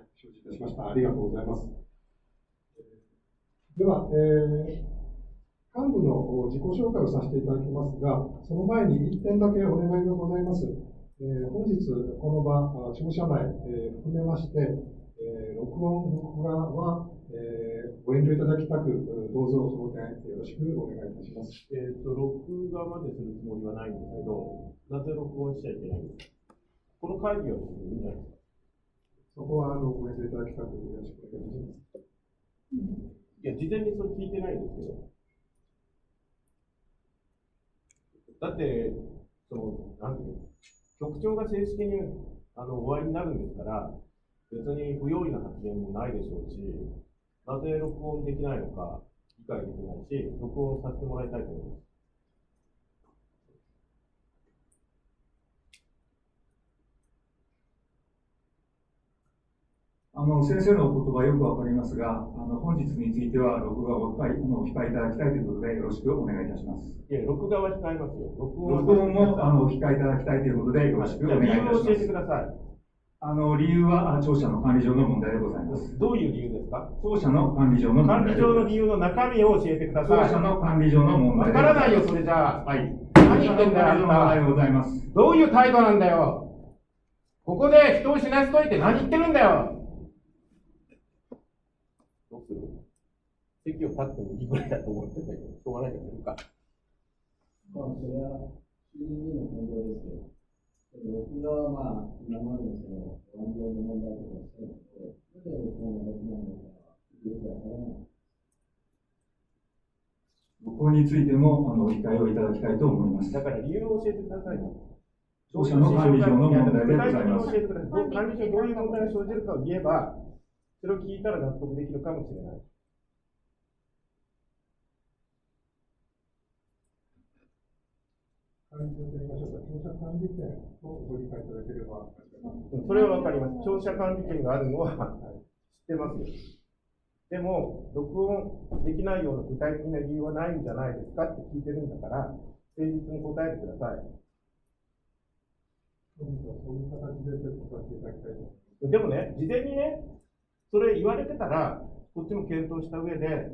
い、承知いたしました。ありがとうございます。では、えー幹部の自己紹介をさせていただきますが、その前に1点だけお願いがございます。えー、本日、この場、庁舎内、えー、含めまして、えー、録音、録画は、えー、ご遠慮いただきたく、どうぞその点よろしくお願いいたします。えっ、ー、と、録画までするつもりはないんですけど、なぜ録音しちゃいけないんですか？この会議はですね、いいんじゃないですか？そこはあのご遠慮いただきたくよろしくお願いします。いや、事前にそれ聞いてないんですけど。だって、その、なんていうの、局長が正式にあの終わりになるんですから、別に不用意な発言もないでしょうし、なぜ録音できないのか理解できないし、録音させてもらいたいと思います。あの先生のお言葉よくわかりますが、あの本日については録画をお控えお控えいただきたいということで、よろしくお願いいたします。いや、録画は控えますよ。録音録音もあのお控えいただきたいということで、よろしくお願いいたします。理由を教えてください。あの理由は庁舎の管理上の問題でございます。どういう理由ですか？庁舎の管理上の問題管理上の理由の中身を教えてください。庁舎の管理上の問題わからないよ、それじゃあ。はい。何言ってんだよ、あんた。ございます。どういう態度なんだよ。ここで人を死なせといて何言ってるんだよ。どうする席を立ってもいいぐらいだと思ってたけど、しょうがないからやるか。まあ、それは、就任での行動ですけど。僕がまあ、今までのその、の問題とかしてるので、なぜ録音ができないのか、よくわからない。録音についても、あの、理解をいただきたいと思います。だから理由を教えてくださいよ。当社の管理上の問題でございます。管理上どういう問題が生じるかを言えば、それを聞いたら納得できるかもしれない。管理と言いましょうか、庁舎管理権をご理解いただければ。それはわかります。庁舎管理権があるのは知ってますよ。でも、録音できないような具体的な理由はないんじゃないですかって聞いてるんだから、誠実に答えてください。そういう形で説明させていただきたいとでもね、事前にね、それ言われてたら、こっちも検討した上で、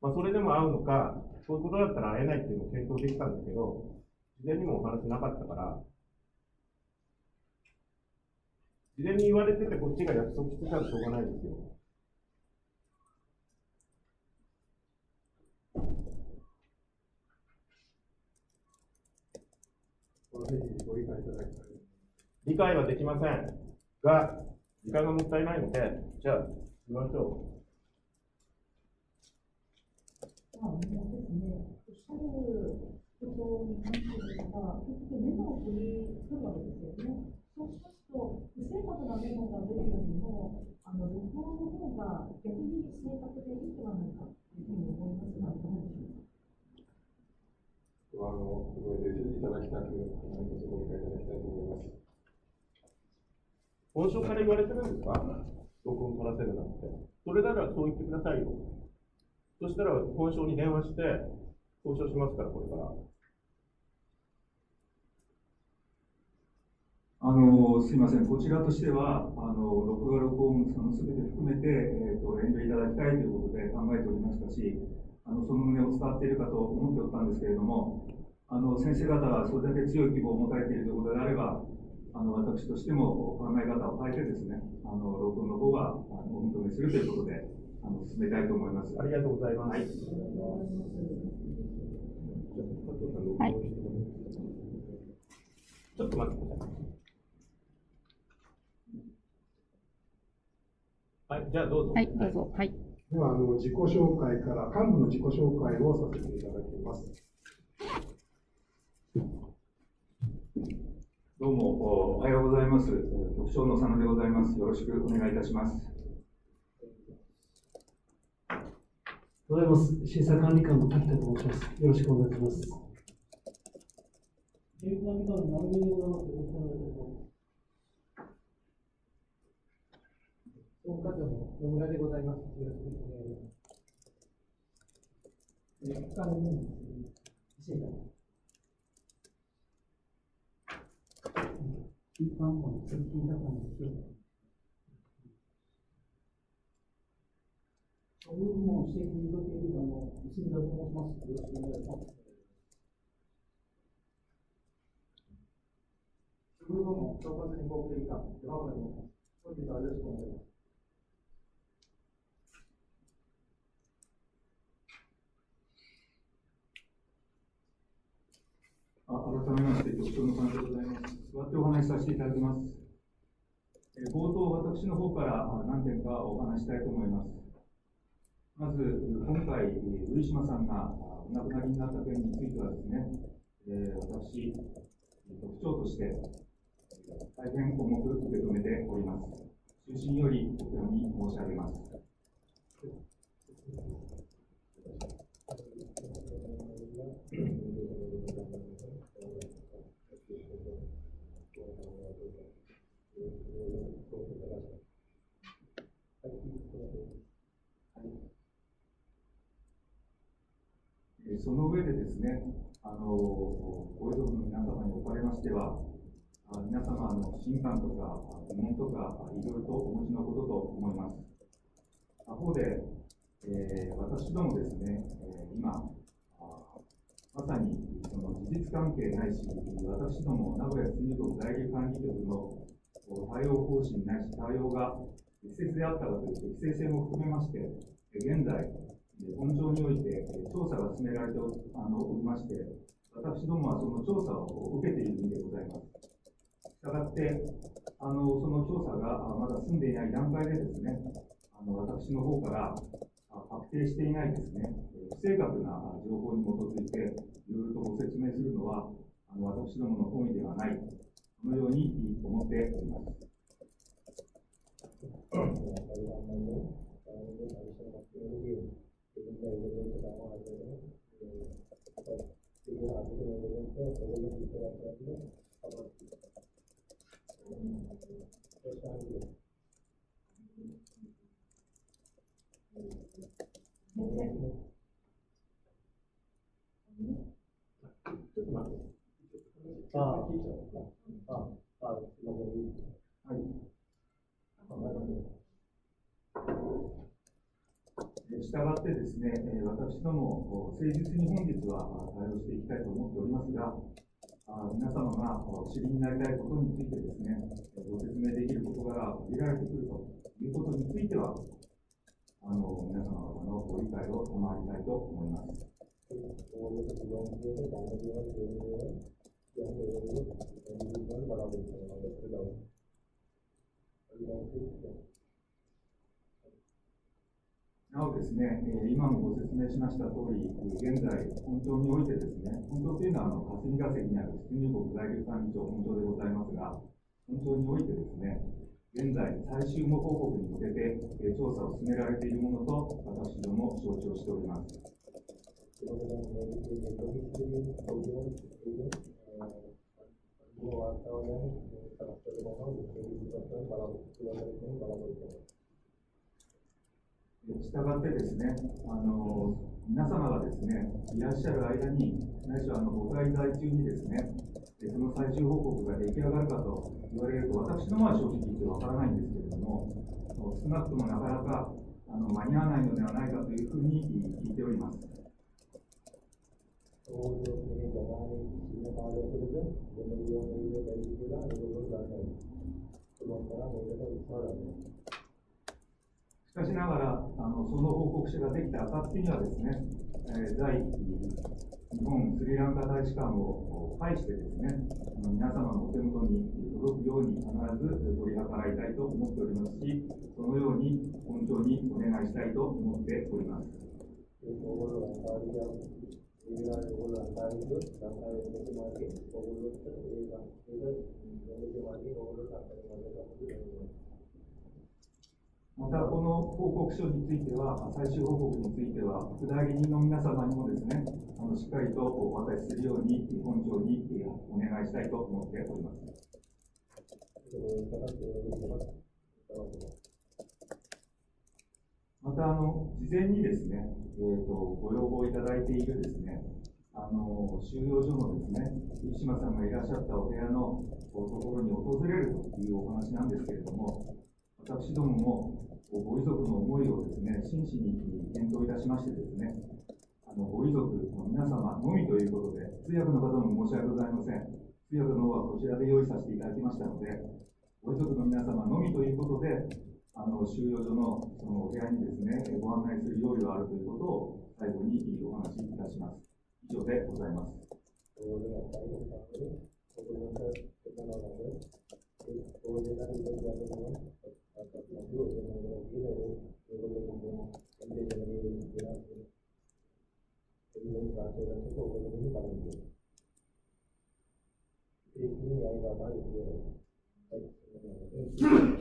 まあ、それでも会うのか、そういうことだったら会えないっていうのを検討できたんだけど、事前にもお話なかったから、事前に言われててこっちが約束してたらしょうがないですよ。理解はできませんが、時間がもったいないので、じゃあ、行きましょう。あ、そこに関しては、結局メモを取り取るわけですよね。そうしますと、不正確なメモが出るよりも、あの録音の方が逆に正確でいいではないかというふうに思いますが、どうでしょうか。あの、ご入れていただきたく、何卒ご理解いただきたいと思います。本省から言われてるんですか？録音取らせるなんて。それならそう言ってくださいよ。そしたら本省に電話して、交渉しますから、これから。あのすみません、こちらとしては、あの録画、録音、その全て含めて、えーと、遠慮いただきたいということで考えておりましたし、あのその旨を伝わっているかと思っておったんですけれども、あの先生方がそれだけ強い希望を持たれているということであれば、あの私としても考え方を変えてですね、あの録音の方はお認めするということで、あの進めたいと思います。ありがとうございます。はいはい。ちょっと待ってください。はい、じゃあどうぞ。はい、どうぞ。はい。では、あの、自己紹介から、幹部の自己紹介をさせていただきます。どうも、おはようございます。局長の佐野でございます。よろしくお願いいたします。おはようございます。審査管理官の滝田と申します。よろしくお願いします。審査管理官の成美でございます。よろしくお願いします。総務課長の野村でございます。よろしくお願いします。えー、他の審査一般も通勤だったんですけど、処遇部門指摘に受けているあの、泉田と申します。よろしくお願いします。処遇部門統括に合計以下、山村と申します。本日はよろしくお願いします。改めまして、局長の金でございます。座ってお話しさせていただきます。冒頭、私の方から何点かお話したいと思います。まず、今回、えー上島さんがあお亡くなりになった件についてはですね、えー私、局長として、え大変重く受け止めております。中心よりお手に申し上げます。その上でですね、あのご遺族の皆様におかれましては、皆様の不信感とか疑問とかいろいろとお持ちのことと思います。他方で、えー私どもですね、え今、まさにその事実関係ないし、私ども名古屋出入国在留管理局の対応方針ないし対応が適切であったかという適正性も含めまして、現在、本庁において調査が進められておあのおりまして、私どもはその調査を受けているんでございます。したがって、あのその調査がまだ済んでいない段階でですね、あの私の方から確定していないですね、不正確な情報に基づいて、いろいろとご説明するのは、あの私どもの本意ではない、このように思っております。ちょっと待って。ああ、聞いちゃうか。ああ、あすいません。はいしたがってですね、私ども、誠実に本日は対応していきたいと思っておりますが、皆様がお知りになりたいことについてですね、ご説明できる事柄が限られてくるということについては、あの皆様方のご理解を賜りたいと思います。なおですね、えー今もご説明しました通り、現在、本庁においてですね、本庁というのはあの霞が関にある出入国在留管理庁本庁でございますが、本庁においてですね、現在、最終務報告に向けて、調査を進められているものと、私ども承知をしております。したがってですね、あの皆様がですね、いらっしゃる間に、ないしはあのご滞在中にですね、その最終報告が出来上がるかと言われると、私どもは正直言ってわからないんですけれども、少なくともなかなかあの間に合わないのではないかというふうに聞いております。しかしながら、あのその報告書ができた暁にはですね、えー在日本スリランカ大使館を介してですね、あの皆様のお手元に届くように必ず取り計らいたいと思っておりますし、そのように本庁にお願いしたいと思っております。また、この報告書については、最終報告については、副代理人の皆様にもですね、あのしっかりとお渡しするように、本庁にえーお願いしたいと思っております。また、あの、事前にですね、えーと、ご要望いただいているですね、あの、収容所のですね、生島さんがいらっしゃったお部屋のところに訪れるというお話なんですけれども、私どももご遺族の思いをですね、真摯に検討いたしましてですね、あのご遺族の皆様のみということで、通訳の方も申し訳ございません。通訳の方はこちらで用意させていただきましたので、ご遺族の皆様のみということで、あの収容所のそのお部屋にですね、ご案内する用意があるということを最後にお話しいたします。以上でございます。ち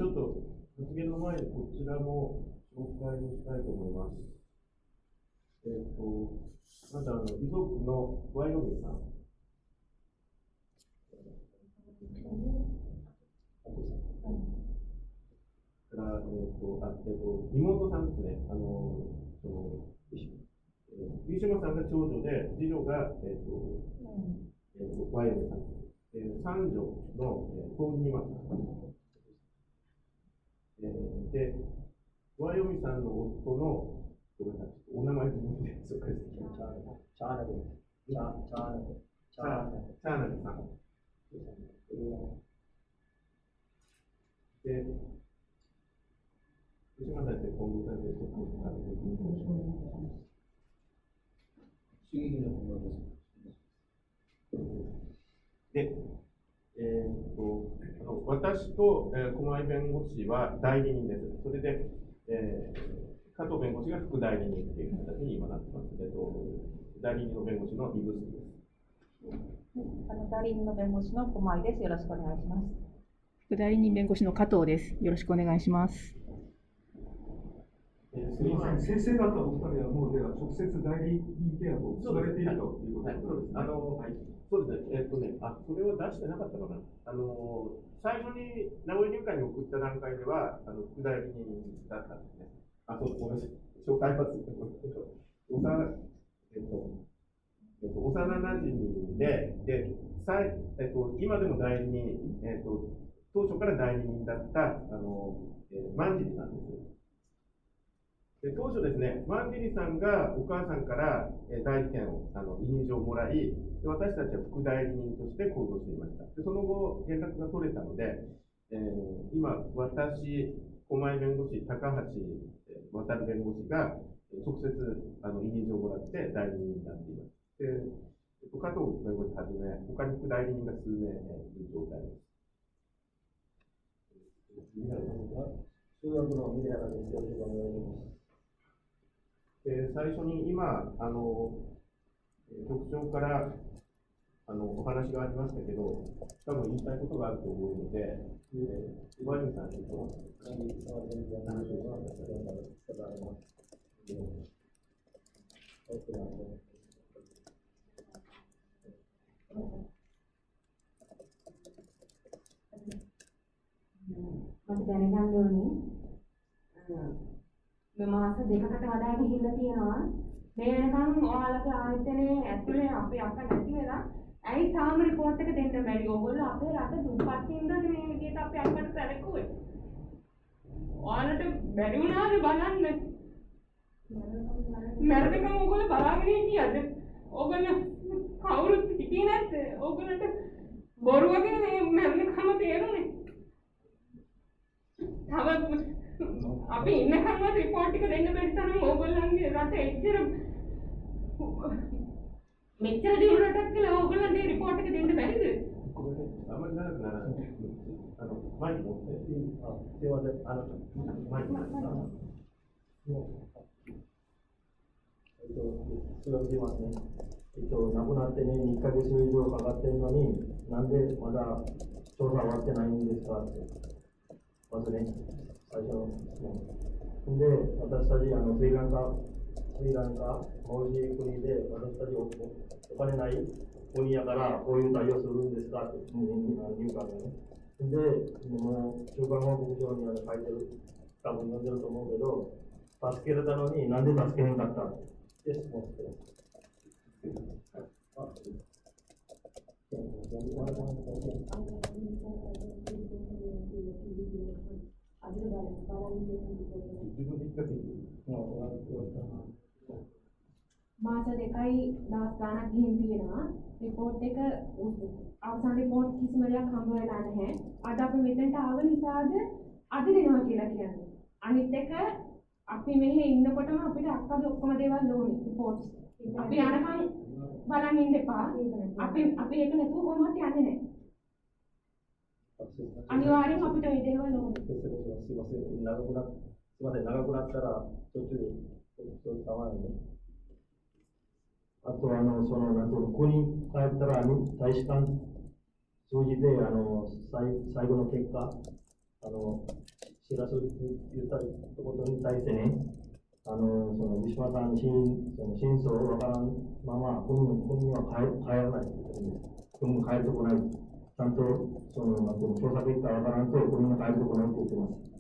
ょっと発言の前にこちらも紹介をしたいと思います。えっ、と、まずあの、遺族のワイオミさん。から、えっ、と、あ、えっ、と、妹さんですね。あの、その、えーウィシュマさんが長女で、次女が、えっ、と、えっ、と、ワイオミさん。えー、三女の、えー、トーニマさん。えーで、ワイオミさんの夫の、ごめんなさい、お名前で紹介してきます。チャーナル、チャーナル、チャーナル、チャーナルさん。で、島先生、近藤先生、ちょっとお願いします。です。で、えーっと、あの私と、えー、駒井弁護士は代理人です。それで、えー加藤弁護士が副代理人っていう形に今なってます。えっと、代理人の弁護士のイブスです。あの代理人の弁護士の駒井です。よろしくお願いします。副代理人弁護士の加藤です。よろしくお願いします。えーすみません、先生方お二人はもうでは直接代理人契約を結ばれているということはい、そうです。あの、そうですね、えっとね、あ、それは出してなかったかな。あの、最初に名古屋入会に送った段階では、あの、副代理人だったんですね。あ、そう、ごめんなさい。紹介ます。おさ、えっと、えっと、幼馴染で、で、さいえっと、今でも代理人、えっと、当初から代理人だった、あの、えー、万尻さんです。当初ですね、ワンジリさんがお母さんから代理権を、あの、委任状をもらい、私たちは副代理人として行動していました。でその後、連絡が取れたので、えー今、私、狛江弁護士、高橋えー渡弁護士が、直接、あの、委任状をもらって代理人になっています。で、えっと加藤弁護士はじめ、他に副代理人が数名、いる状態です。中学のミレラです。よろしくお願いします。で最初に今、あの局長からあのお話がありましたけど、多分言いたいことがあると思うので、小林さんに。මාස දෙකකට වඩා ගිහිල්ලා තියෙනවා. මේ වෙනකන් ඔයාලගේ ආයතනයේ ඇතුලේ අපේ අක්ක නැති වෙලා ඇයි තාම report එක දෙන්න බැරි? ඕගොල්ලෝ අපේ රට දුප්පත් හින්දාද මේ විදිහට අපේ අක්කට සැලකුවේ ඔයාලට බැරි වුණාද බලන්න. මැරෙනකම් ඕගොල්ලෝ බලාගෙන හිටියද? ඕගොල්ලෝ කවුරුත් හිටියේ නැද්ද? ඕගොල්ලන්ට බොරු වගේ මේ මැරෙනකම තේරුනේ තව අපි ඉන්නකම්ම රිපෝට් එක දෙන්න බැරි තරම් ඕගොල්ලන්ගේ රට එච්චර මෙච්චර දියුණු රටක් කියලා ඕගොල්ලන්ට ඒ රිපෝට් එක දෙන්න බැරිද? あんまり長くならない。あの、マイク持って。あすいません。あの、マイク。えっと、数学しますね。えっと、亡くなってね、2ヶ月以上かかってるのに、なんでまだ調査終わってないんですかって。まずね、 最初の質問。で、私たち、あの、スリランカ、スリランカ、マウジ国で、私たちおお金ない国やから、こういう対応するんですかって、あの入管がね。で、もう、中間報告書にあの書いてる、多分読んでると思うけど、助けられたのになんで助けへんかったって質問してる。あ මාස දෙකයි දවස් ගාණක් ගිහින් තියෙනවා. රිපෝට් එක අවසාන රිපෝට් කිසිම දෙයක් හම්බ වෙලා නැහැ. අද අපි මෙතනට ආව නිසාද අද දෙනවා කියලා කියන්නේ. අනිත් එක අපි මෙහෙ ඉන්නකොටම අපිට අක්කගේ ඔක්කොම දේවල් ඕනේ රිපෝට්ස්. අපි යනකම් බලන් ඉන්න එපා. අපි අපි ඒක නැතුව කොහොමවත් යන්නේ නැහැ. අනිවාර්යෙන් අපිට මේ දේවල් ඕනේ. すいません、長くな、すいません、長くなったら、途中、そういう構わないね。あと、あの、その、なんていうの、ここに帰ったら、に大使館通じて、あの、最最後の結果、あの、知らせ言ったことに対してね、あの、その、ウィシュマさんの真その真相をわからんまま、国に国には帰帰らないって言ってるんです。国に帰ってこない。 ちゃんと、その、なんていうの、調査結果わからんと、国に帰ってこないって言ってます。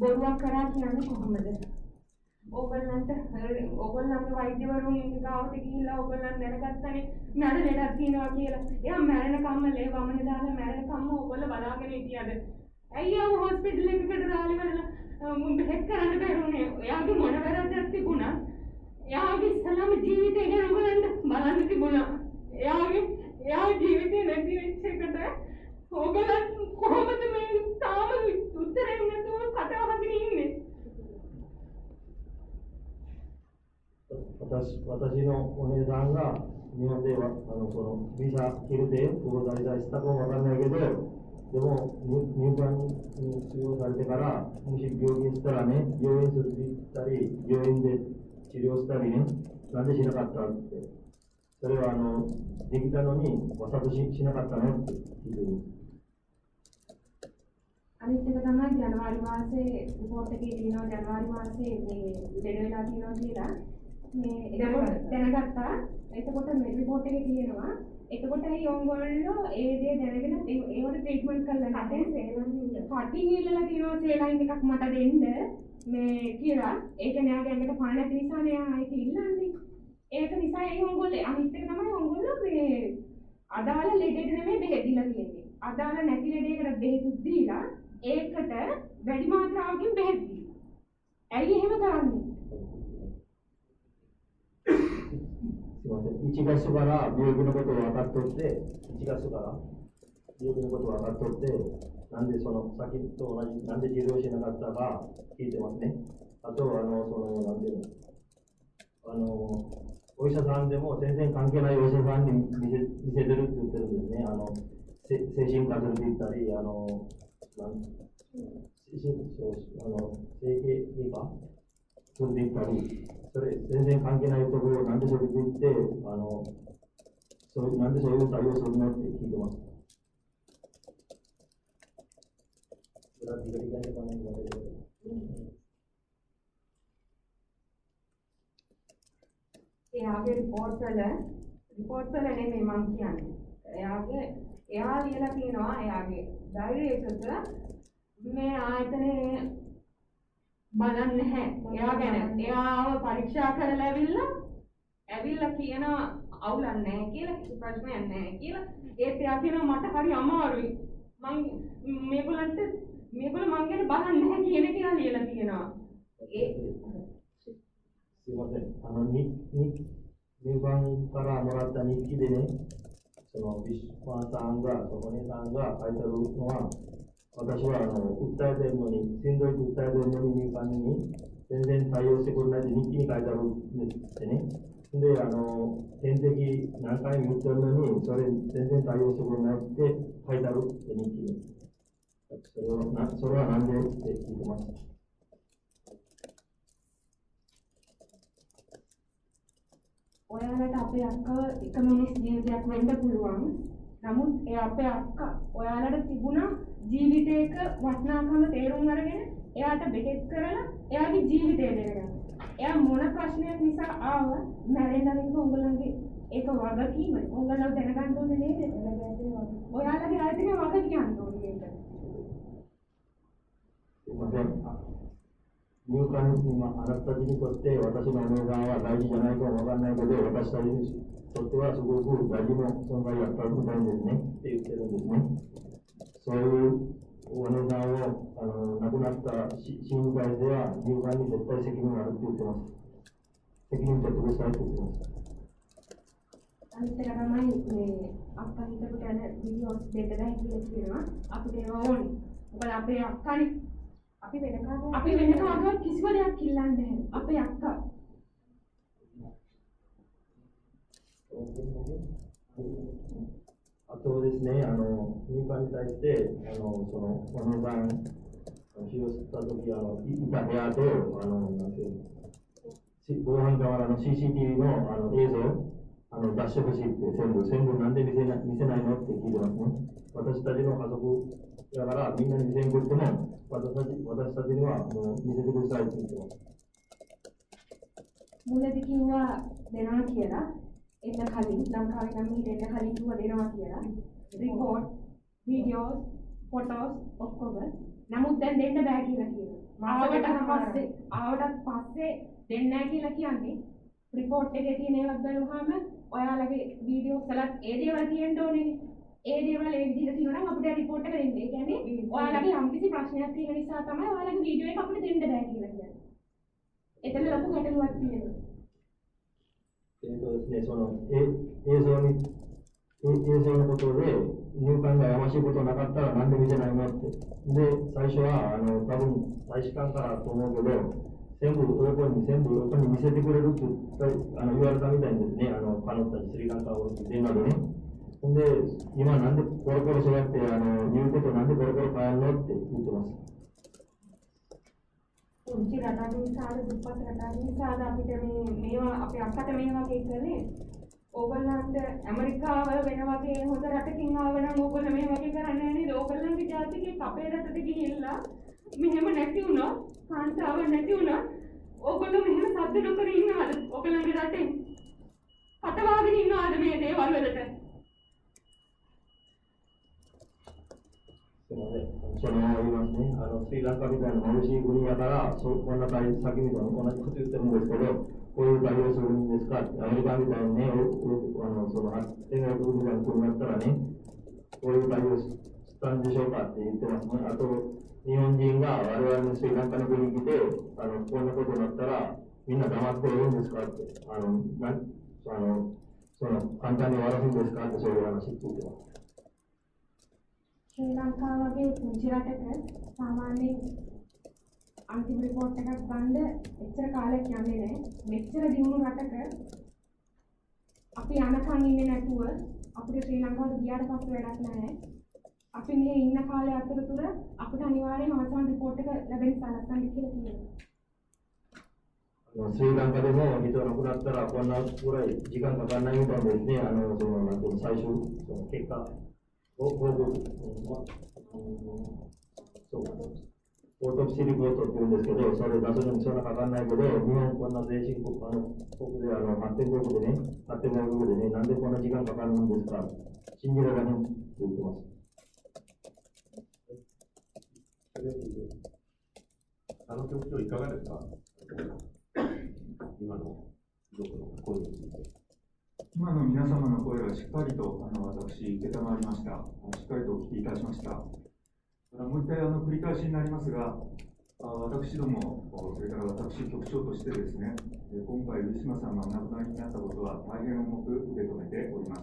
බොරුවක් කරා කියන්නේ කොහොමද? ඕගොල්ලන්ට ඕගොල්ලන්ගේ වෛද්‍යවරුන් ගාවට ගිහිල්ලා ඕගොල්ලන් දැනගත්තනේ මැරෙන ලෙඩක් තියෙනවා කියලා. එයා මැරෙනකම්ම ලේ වමනේ දාලා මැරෙනකම්ම ඕගොල්ලෝ බලාගෙන හිටියද? ඇයි ආව හොස්පිටල් එකකට දාලි වල මුන් බෙහෙත් කරන්න බැරුනේ. එයාගේ මොන වැරද්දක් තිබුණා? එයාගේ ඉස්සලම ජීවිතේ ගැන ඕගොල්ලන්ට බලන්න තිබුණා. එයාගේ එයා ජීවිතේ නැති වෙච්ච එකට ඕගොල්ලන් කොහොමද මේ තාම උත්තරයක් නැතුව කතා අහගෙන ඉන්නේ? 私私のお姉さんが日本ではあのそのビザ切れてここ滞在したかもわかんないけどでも入入管に収容されてからもし病気したらね病院するって言ったり病院で 治療したりねなんでしなかったってそれはあのできたのにわざとししなかったのって聞いてる අනිත් එක තමයි ජනවාරි මාසේ report එකේ තියෙනවා ජනවාරි මාසේ මේ ලෙඩ වෙලා තියෙනවා කියලා මේ එතකොට දැනගත්තා එතකොට මේ report එකේ තියෙනවා එතකොට ඒ ඕගොල්ලෝ ඒ දේ දැනගෙන ඒවට ට්‍රීට්මන්ට් කරලා නැහැ කටින් ඉල්ලලා තියෙනවා සේලයින් එකක් මට දෙන්න මේ කියලා. ඒක නෑගේ ඇඟට පණ නැති නිසා නෑ ඒක ඉල්ලන්නේ. ඒක නිසා ඒ ඕගොල්ලෝ අනිත් එක තමයි ඕගොල්ලෝ මේ අදාළ ලෙඩේට නෙමෙයි බෙහෙත් දීලා තියෙන්නේ. අදාළ නැති ලෙඩේකට බෙහෙත් දීලා ඒකට වැඩි මාත්‍රාවකින් බෙහෙත් දීලා. ඇයි එහෙම කරන්නේ? すいません。1月から病気のことを分かっとって1月から病気のことを分かっとってなんでその先と同じなんで治療しなかったか聞いてますね。あとあのそのなんていうのあのお医者さんでも全然関係ないお医者さんに見せ見せてるって言ってるんですね。あの精神科するって言ったりあのなん精神あの整形外科それで言ったり、それ全然関係ないところをなんでそれで言って、あの、そうなんでそういう対応するのって聞いてます。Berarti tiga tiganya mana yang ada එයාගේ report වල report වල නෙමෙයි මම කියන්නේ. එයාගේ එයා ලියලා තියෙනවා එයාගේ diary එකක මේ ආයතනේ බලන්නේ නැහැ. ඒවා ගැන ඒවාව පරීක්ෂා කරලා ඇවිල්ලා ඇවිල්ලා කියනවා අවුලක් නැහැ කියලා කිසි ප්‍රශ්නයක් නැහැ කියලා. ඒත් එයා කියනවා මට හරි අමාරුයි. මම මේගොල්ලන්ට මේගොල්ලෝ මං ගැන බලන්නේ නැහැ කියන එක කියලා ලියලා තියෙනවා. ඒ සිවතේ අනනි නික් නිවන් කර අමරත් අනික් කිදෙනේ සෝ විශ්වාසාංග සෝනේ සංග අයිතරුනවා 私はあの訴えてるのに、しんどい訴えてるのに、民間に全然対応してくれないで日記に書いてあるんですってね。で、あの、点滴何回も打ってるのに、それ全然対応してくれないって書いてあるって日記に。それはなそれは何でって聞いてます。Orang kata apa yang ke komunis dia dia aku hendak peluang, namun eh apa yang ජීවිතයක වටනාකම තේරුම් අරගෙන එයාට බෙහෙත් කරලා එයාගේ ජීවිතය දෙරගන්න එයා මොන ප්‍රශ්නයක් නිසා ආව මැරෙන්ඩරින්ක උගලන්ගේ ඒක වගකීම. උගලව දැනගන්න ඕනේ නේද? ඔයාලගේ අයිතින වග කියන්න ඕනේ නියුක්‍රාන්තිම අරත්තදින කොත්තේ වටසි මනෝගාව රාජි ජනයක වගන්නයි කොදේ වටස්සයි කොත්තේ සුගෝසු රාජිම සංගය අත්තරු දෙන්නේ ඒ උත්තර දෙන්නේ そういうお姉さんをあの亡くなった親友会では有害に絶対責任があるって言ってます。責任取ってくださいって言ってます。私が前に、アフターヒット部はで授業していただいているのは、アフデーオン。こアフデーアフタリ。アフデーカード。アフデーカ、キスゴリアキランデ。アフデーは。Thank you. あとですね、あの入管に対して、あのその小のさん、使用したとき、いた部屋と、あのなんていう防犯カの CCTV のあの映像あの出してほしいって、全部、全部なんで見せな見せないのって聞いてますね。私たちの家族だから、みんなに全部言っても、私たち私たちにはもう見せてくださいって言ってます。Mulai bikin එන්න කලින් ලංකාවේ නම් මීට එන්න කලින් කිව්වා දෙනවා කියලා. report, videos, photos ඔක්කොම. නමුත් දැන් දෙන්න බෑ කියලා කියනවා. ආවට පස්සේ ආවට පස්සේ දෙන්නේ නැහැ කියලා කියන්නේ report එකේ තියෙන ඒවා බලුවාම ඔයාලගේ videos වලත් ඒ දේවල් තියෙන්න ඕනේ. ඒ දේවල් ඒ විදිහට තියෙනවා නම් අපිට report එක දෙන්න. ඒ කියන්නේ ඔයාලගේ යම්කිසි ප්‍රශ්නයක් තියෙන නිසා තමයි ඔයාලගේ video එක අපිට දෙන්න බෑ කියලා කියන්නේ. එතන ලොකු ගැටලුවක් තියෙනවා. えっとですね、その、え映像に、え映像のことで、入管がやましいことなかったらなんで見せないのって。で、最初は、あの、多分、大使館からと思うけど、全部、オープンに全部オープンに見せてくれるってあの言われたみたいですね、あの、彼女たちスリランカを電話でね。ほんで、今なんでコロコロそうやって、あの、言うことなんでコロコロ変えんのって言ってます。පුංචි රටක් නිසාද දුප්පත් රටක් නිසාද අපිට මේ මේවා අපේ අක්කට මේ වගේ කළේ. ඕගොල්ලන්ට ඇමරිකාව වෙන වගේ හොඳ රටකින් ආව නම් ඕගොල්ලෝ මේ වගේ කරන්නේ නැහැ නේද? ඕගොල්ලන්ගේ ජාතිකේ අපේ රටට ගිහිල්ලා මෙහෙම නැති වුණා. කාන්තාව නැති වුණා. ඕගොල්ලෝ මෙහෙම සද්ද නොකර ඉන්නවද? ඕගොල්ලන්ගේ රටේ පටවාගෙන ඉන්නවද මේ දේවල් වලට? すみません。そのまま言いますね。あの、スリランカみたいな眩しい国やから、そう、こんな対先みたいな同じこと言ってるんですけど、こういう対応するんですか？アメリカみたいにね、あの、その、天外国みたいな国になったらね、こういう対応したんでしょうか？って言ってますね。あと、日本人が我々のスリランカの国に来て、あの、こんなことになったら、みんな黙っているんですか？って、あの、なあの、その、簡単に終わらすんですか？って、そういう話って言ってます。ශ්‍රී ලංකාව වගේ පුංචි රටක සාමාන්‍යයෙන් අන්තිම රිපෝට් එකක් ගන්න එච්චර කාලයක් යන්නේ නැහැ. මෙච්චර දියුණු රටක අපි අනකන් ඉන්නේ නැතුව අපිට ශ්‍රී ලංකාවට ගියාට පස්සේ වැඩක් නැහැ. අපි මෙහි ඉන්න කාලය අතරතුර අපිට අනිවාර්යයෙන්ම අවසාන රිපෝර්ට් එක ලැබෙන්න සලස්සන්න කියලා කියනවා. ශ්‍රී ලංකාවේ මේ හිතවන කුණත්තර අපවන්නා පුරයි ජීකන් ගන්නයි උඹ මෙන්නේ අනවසම නැතුව සයිසු එකක් オートプシリポートって言うんですけど、それ出すのにそんなかかんないけど、日本こんな先進国、あの、国で、あの、発展国でね、発展外国でね、なんでこんな時間かかるんですか信じられないって言ってます。あの局長いかがですか？今の遺族の声について。今の皆様の声はしっかりとあの私、承りました。しっかりとお聞きいたしました。もう一回あの繰り返しになりますが、あ私ども、それから私、局長としてですね、え今回、ウィシュマさんがお亡くなりになったことは大変重く受け止めております。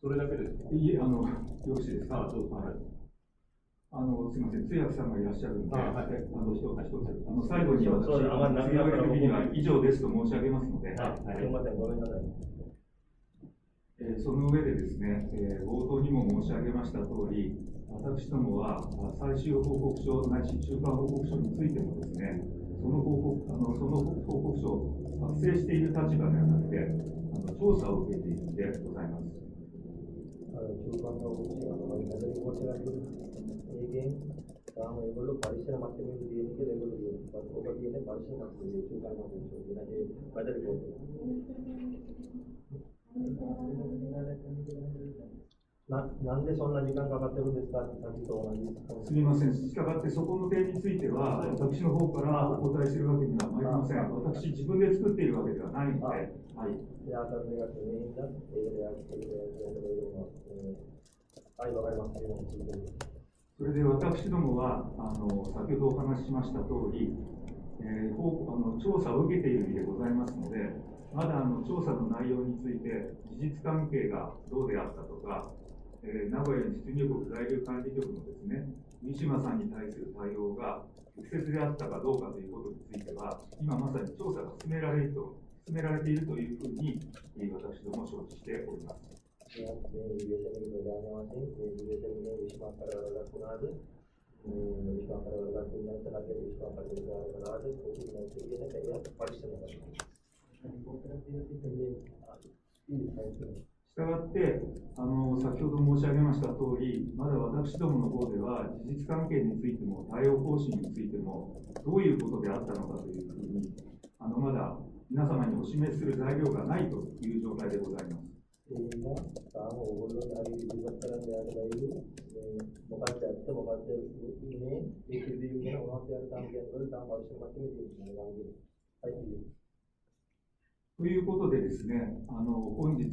それだけですか？いえ、あの、よろしいですか？あいあの、すみません、通訳さんがいらっしゃるので、あ、はい、の、一つ一つ、あの、最後に私、強めるときには以上ですと申し上げますので、はい、ごめんなさい。え、その上でですね、えー、冒頭にも申し上げました通り、私どもは最終報告書ないし中間報告書についてもですね、その報告あのその報告書を作成している立場ではなくて、あの調査を受けているんでございます。あの中間の報告書が ඒකෙන් තාම ඒගොල්ලෝ පරීක්ෂණ මට්ටමින් තියෙන කියලා ඒගොල්ලෝ කියනවා. ඔබ කියන්නේ මට්ටමින් ඒක ගන්නවා කියන ඒ ななんでそんな時間かかってるんですかと同じすみません、したがってそこの点については、私の方からお答えするわけにはまいりません。私、自分で作っているわけではないので。はい。はい、わかります。い。それで私どもはあの先ほどお話ししました通り、えー、あの調査を受けている身でございますので、まだあの調査の内容について事実関係がどうであったとか、えー、名古屋に出入国在留管理局のですね、三島さんに対する対応が適切であったかどうかということについては、今まさに調査が進められると進められているというふうに、私ども承知しております。したがってあの、先ほど申し上げました通り、まだ私どもの方では、事実関係についても、対応方針についても、どういうことであったのかというふうに、あのまだ皆様にお示しする材料がないという状態でございます。ಇದರಿಂದ ತಾವು ಓದುವ ಯಾರಿಗೆ ವಿಭಕ್ತರಂತೆ ಆಗಬಾರದು ということでですね、あの本日、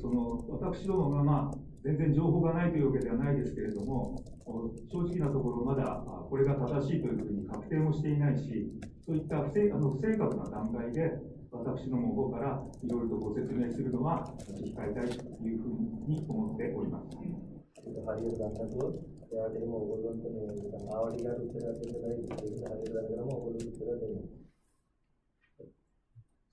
その私どもが、まあ、全然情報がないというわけではないですけれども、正直なところ、まだこれが正しいというふうに確定もしていないし、そういった不正あの不正確な段階で、私もの方からいろいろとご説明するのは控えたいというふうに思っております。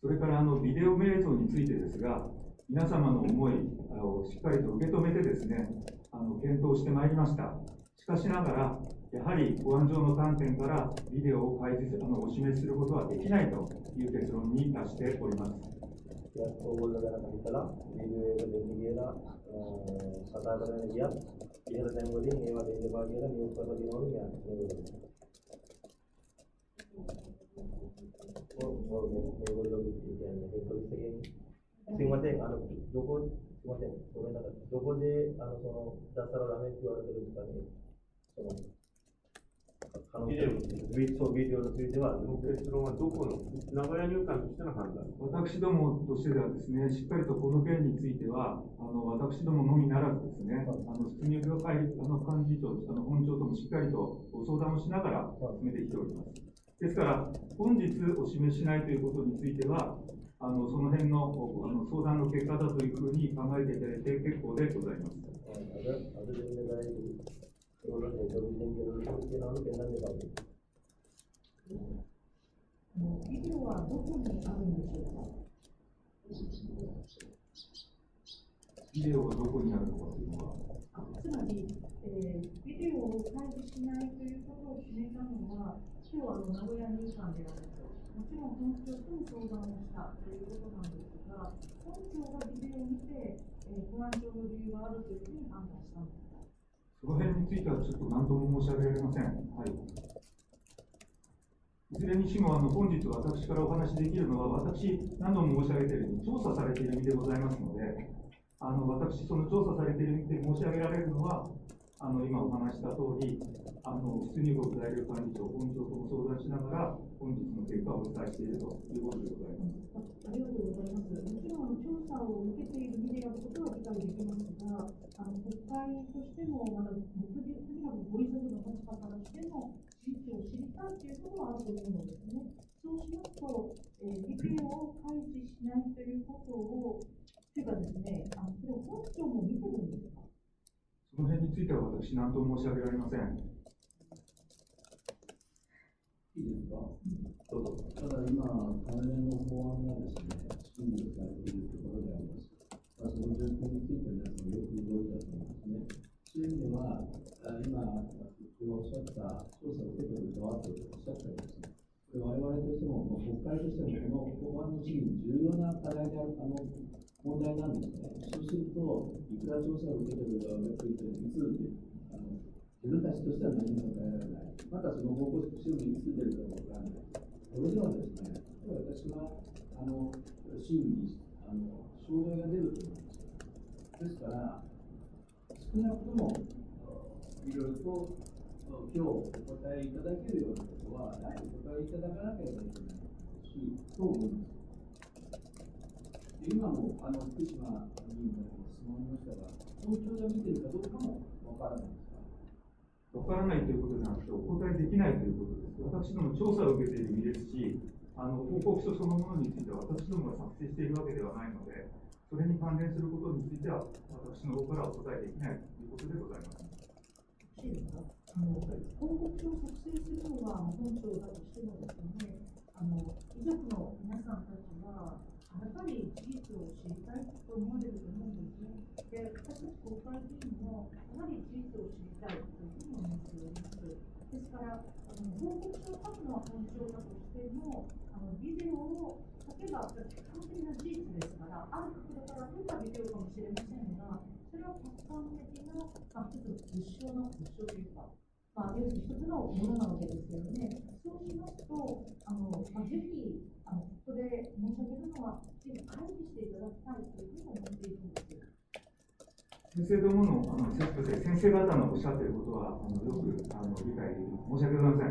それからあのビデオ瞑想についてですが、皆様の思いをしっかりと受け止めてですね、あの検討してまいりました。しかしながら、やはりご安上の観点からビデオを開示するのをお示しすることはできないという結論に達しております。すみません、あの、どこ、すみません、ごめんなさい、どこで、あの、出したらダメっ言われてるんですかね。その、われてるんですかね。その、ビデオそう、ビデオについては、その結論はどこの、名古屋入管としての判断私どもとしてはですね、しっかりとこの件については、あの私どものみならずですね、あの出入業会あの幹事長、あの本庁ともしっかりとご相談をしながら進めてきております。ですから、本日お示ししないということについては、あのその辺のあの相談の結果だというふうに考えていただいて結構でございます。ビデオはどこにあるんでしょうかビデオがどこにあるのかというのは、あつまり、えー、ビデオを開示しないということを決めたのは、今日は名古屋入管であると、もちろん本庁とも相談をしたということなんですが、本庁がビデオを見て、えー、不安上の理由があるというふうに判断したんですその辺についてはちょっと何とも申し上げられません。はいいずれにしもあの本日私からお話しできるのは、私、何度も申し上げているように、調査されている身でございますので、あの私、その調査されている身で申し上げられるのは、あの今お話した通り、あの出入国在留管理庁、本庁とも相談しながら、本日の結果をお伝えしているということでございます。ありがとうございます。もちろんあの調査を受けている身であることは理解できますが、あの国会としても、まだとにかくご遺族の立場からしても、事実を知りたいということはあると思うのですね。そうしますと、えー、ビデオを開示しないということを、というかですね、あのそれを本庁も見てるんですかその辺については私、何と申し上げられません。いいですかどうぞ。ただ今、関連の法案がですね、審議されているところであります。その状況について皆さんよくご存知だと思いますね。そういう意味では、あ今、おっしゃった調査を受けている側とおっしゃったようですね。これ我々としても、国会としても、この法案の審議に重要な課題である、あの、問題なんですね。そうすると、いくら調査を受けてる側がついていつで、あの、自分たちとしては何も答えられない。またその報告書にいつ出るかわからない。これではですね、私は、あの、審議に、障害が出ると思います。ですから、少なくともいろいろと今日お答えいただけるようなことは、やはりお答えいただかなければいけないし、と思います。今もあの福島議員からも質問ありましたが、本庁が見てるかどうかもわからないですかわからないということじゃなくて、お答えできないということです。私ども調査を受けている身ですし、あの報告書そのものについては私どもが作成しているわけではないので、それに関連することについては、私の方からお答えできないということでございます。あの報告書を作成するのは本庁だとしてもですね、あの遺族の皆さんたちは、やっぱり事実を知りたいと思われると思うんですね。で、私たち国会議員も、やはり事実を知りたいというふうに思っております。ですから、あの報告書を書くのは本庁だとしても、あのビデオを書けば完璧な事実ですから、ある角度から撮ったビデオかもしれませんが、それは客観的な、まあ、一つ物証の物証というか、まあ、要するに一つのものなわけですよね。そうしますと、あのまあ、ぜひあのここで申し上げるのは、ぜひ開示していただきたいというふうに思っているんです。先生どものあの先生方のおっしゃっていることはあのよくあの理解できる申し訳ございません。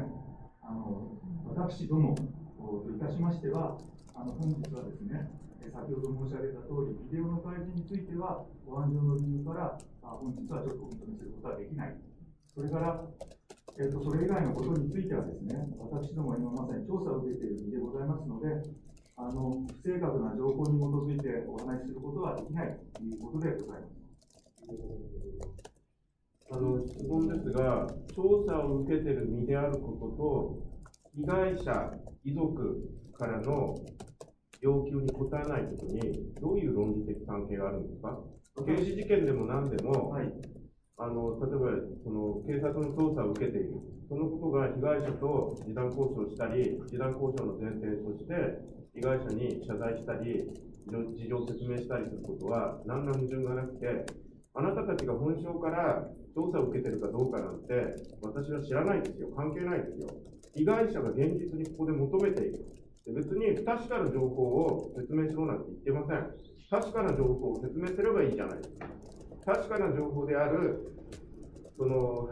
あの私どもといたしましては、あの本日はですね、先ほど申し上げた通り、ビデオの開示については、ご安上の理由から、あ本日はちょっとお認めすることはできない。それから、えーと、それ以外のことについてはですね、私ども今まさに調査を受けている身でございますので、あの不正確な情報に基づいてお話しすることはできないということでございます。あの質問ですが、調査を受けている身であることと、被害者、遺族からの要求に応えないことに、どういう論理的関係があるんですか刑事事件でも何でも、はい、あの例えばその警察の捜査を受けている、そのことが被害者と示談交渉したり、示談交渉の前提として、被害者に謝罪したり、事情を説明したりすることは、何ら矛盾がなくて、あなたたちが本省から調査を受けてるかどうかなんて、私は知らないですよ、関係ないですよ。被害者が現実にここで求めている。別に不確かな情報を説明しろなんて言ってません。確かな情報を説明すればいいじゃないですか。確かな情報である、その、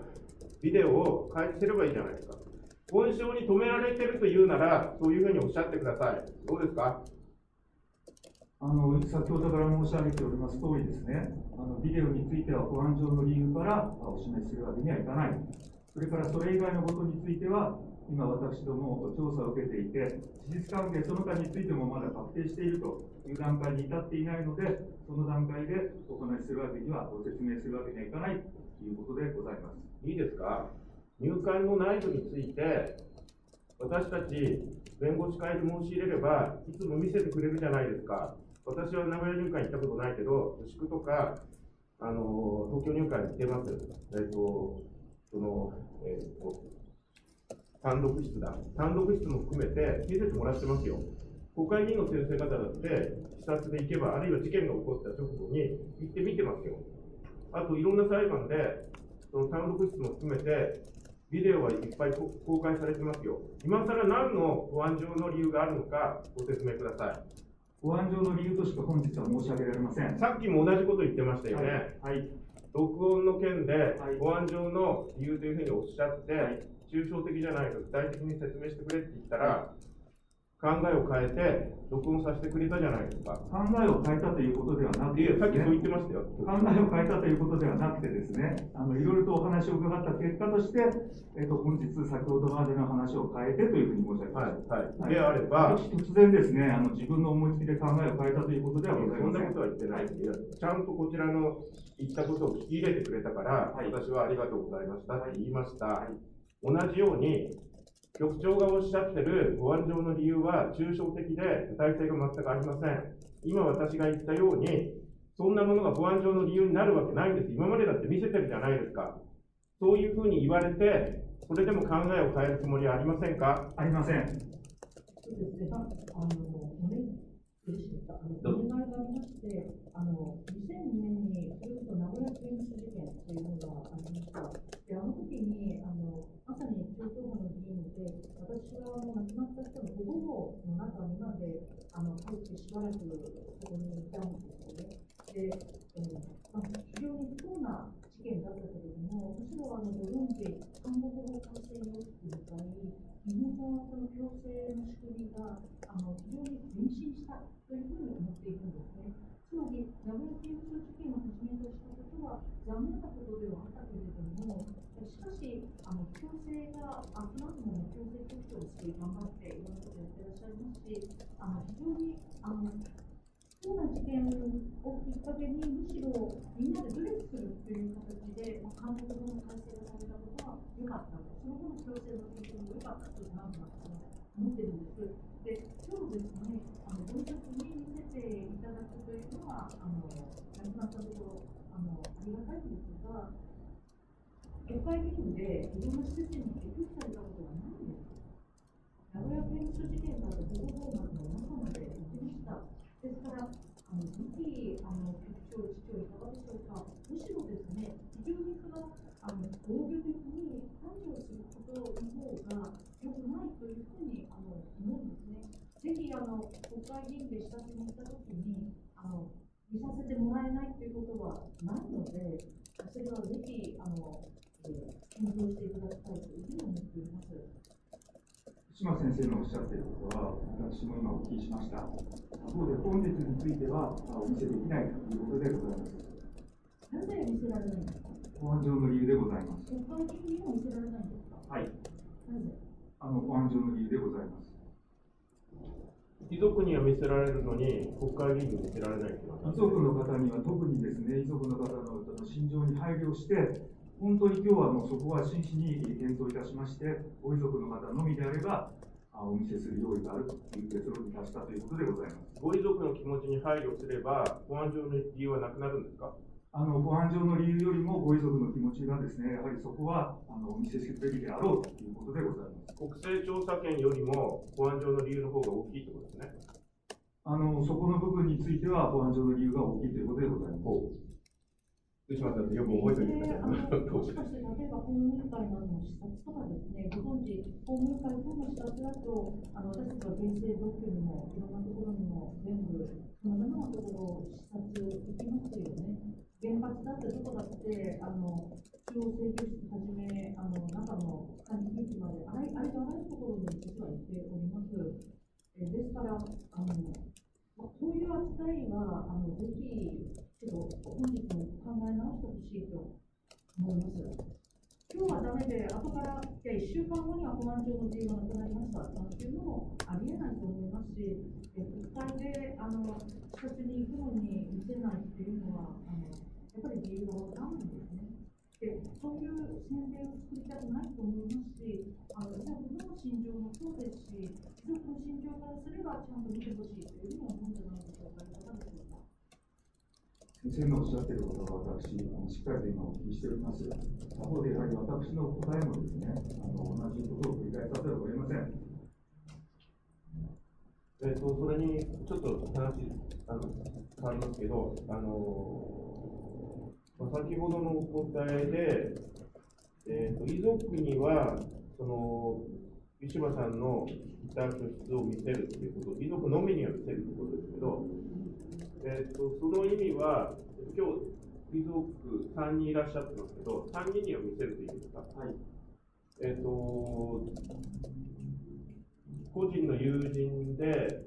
ビデオを開示すればいいじゃないですか。本省に止められてるというなら、そういうふうにおっしゃってください。どうですか？あの先ほどから申し上げております通りですね、あのビデオについては保安上の理由からお示しするわけにはいかない。それからそれ以外のことについては、今私ども調査を受けていて、事実関係その他についてもまだ確定しているという段階に至っていないので、その段階でお話しするわけには、ご説明するわけにはいかないということでございます。いいですか？入管の内部について、私たち弁護士会で申し入れれば、いつも見せてくれるじゃないですか。私は名古屋入管行ったことないけど、宿とか、あの東京入管に行ってます。えっ、と、その、えっ、と、単独室だ。単独室も含めて見せてもらってますよ。国会議員の先生方だって、視察で行けば、あるいは事件が起こった直後に行って見てますよ。あと、いろんな裁判で、その単独室も含めて、ビデオはいっぱい公開されてますよ。今更何の保安上の理由があるのか、ご説明ください。保安上の理由としか本日は申し上げられません。さっきも同じこと言ってましたよね。はい。はい、録音の件で、保安上の理由というふうにおっしゃって、はい、抽象的じゃないと具体的に説明してくれって言ったら、考えを変えて、録音させてくれたじゃないですか。考えを変えたということではなくて、ね、さっきそう言ってましたよ。考えを変えたということではなくてですね、あのいろいろとお話を伺った結果として、えっと、本日、先ほどまでの話を変えてというふうに申し上げました。はい。はい、であれば、私、突然ですねあの、自分の思いつきで考えを変えたということではございません。そんなことは言ってないです。ちゃんとこちらの言ったことを聞き入れてくれたから、はい、私はありがとうございましたって言いました。はい、同じように、局長がおっしゃってる保安上の理由は抽象的で具体性が全くありません。今私が言ったように、そんなものが保安上の理由になるわけないんです。今までだって見せてるじゃないですか。そういうふうに言われて、それでも考えを変えるつもりはありませんか？ありません。そうですね。あの、お願いがありまして、あの、2002年に、それこそ名古屋刑務所事件というのがありました。私はもう亡くなった人の保護の中にまであの入ってしばらくそこにいたんですよね。で、えーまあ、非常に不幸な事件だったけれども、むしろあのドローンで看護保護改正要求の場合、日本のの強制の仕組みがあの非常に前進したというふうに思っていくんですね。つまり、名古屋刑務所事件をはじめとしたことは残念なことではあったけれども、しかし、あの強制が、あくまでも強制局長をして頑張っていろんなことをやってらっしゃいますし、あの非常にあの不幸な事件をきっかけに、むしろみんなで努力するという形で、まあ、監督の体制がされたことは良かったと、その後の強制の経験も良かったというなん思ってるんです。で、今日ですね、あのご一緒に見せていただくというのは、あの亡くなったところ、あのありがたいんですが、国会議員でいろんな施設に寄付されたこと。名古屋刑務所事件から保護法案の中まで行きました。ですから、あの次期あの局長、市長、いかがでしょうか。むしろですね、非常にそのあの防御的に排除することの方が良くないというふうにあの思うんですね。ぜひあの国会議員で視察に行ったときにあの見させてもらえないということはないので、それはぜひあの、え、検討していただきたいというふうに思っております。島先生のおっしゃっていることは、私も今お聞きしました。他方で本日についてはお見せできないということでございます。なぜ見せられないんですか？保安上の理由でございます。国会議員にも見せられないんで？すかはい。なぜあの、保安上の理由でございます。遺族には見せられるのに、国会議員に見せられないっていうのは遺族の方には特にですね、遺族の方の心情に配慮して、本当に今日はもうそこは真摯に検討いたしまして、ご遺族の方のみであれば、あお見せする用意があるという結論に達したということでございます。ご遺族の気持ちに配慮すれば、保安上の理由はなくなるんですか？あの保安上の理由よりもご遺族の気持ちがですね、やはりそこはあのお見せすべきであろうということでございます。国勢調査権よりも保安上の理由の方が大きいってことですね。あのそこの部分については保安上の理由が大きいということでございます。福島さん、よく覚えておいてください。もしかして、例えば公務員会などの視察とかですね、ご存知、公務員会等の視察だと、あの私たちは原生特許にも、いろんなところにも、全部、さまざまなところを視察行きますよね。原発だってどこだって、あの中央制御室はじめ、あの中の管理機器まで、あらありとあらゆるところに実は行っております。えですから、あのまあ、こういう扱いは、あのぜひ、本日も考え直してほしいと思います。今日はダメで、後から、いや、1週間後には保安庁の自由がなくなりましたなん。ていうのもありえないと思いますし、え国会であの視察に行くのに見せないっていうのは、あのやっぱり理由がわからないん。ですね。で、そういう宣伝を作りたくないと思いますし、あの遺族の心情もそうですし、遺族の心情からすれば、ちゃん。と見てほしいというふうに思うん。じゃないでしょうか。いかがでしょうか。先生のおっしゃっていることは私、あのしっかりと今お聞きしております。他方でやはり私の答えもですね、あの同じことを繰り返さざるを得ません。えっと、それにちょっと話あの変わりますけど、あのまあ先ほどのお答えで、えっと遺族にはそのウィシュバさんのいた居室を見せるということ、遺族のみには見せるということですけど、えっとその意味は、今日遺族3人いらっしゃってますけど、3人には見せるというか？はい。えっと個人の友人で、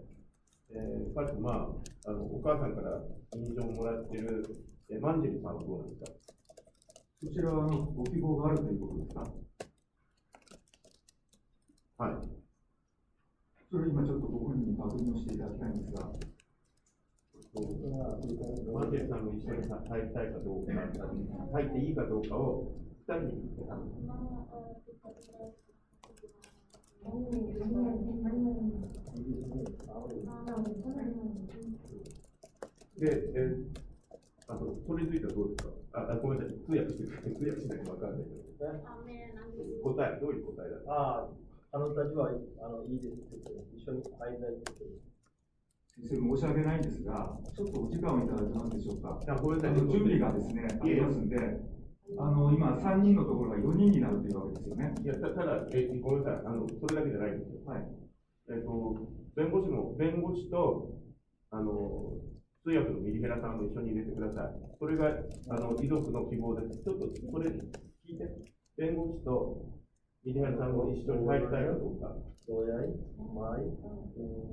えー、かつ、まあ、あのお母さんから認証をもらっている、えー、マンジェリさんはどうなんですか？そちらはご希望があるということですか？はい。それ今ちょっとご本人に確認をしていただきたいんですが、マンジェリさんも一緒に入りたいかどうか、入っていいかどうかを2人に聞いてたんです。で、えあのそれについてはどうですかああごめんなさい、通訳してくれ、通訳しないと分かんないけど。答え、どういう答えだったああ、あのたちはあのいいですって言って、一緒に入りたいって言って。先生申し訳ないんですが、ちょっとお時間をいただけますでしょうか。あごめんなさい準備がですね、ありますんで、あの今3人のところが4人になるというわけですよね。いや、たただ、えごめんなさい、あのそれだけじゃないんですよ。はい。えっと、弁護士も、弁護士と、あの、通訳のミリヘラさんも一緒に入れてください。それが、あの、遺族の希望です。ちょっと、それ、聞いて。弁護士と、ミリハルさんも一緒に入りたいかどうか。Doyai, Mai,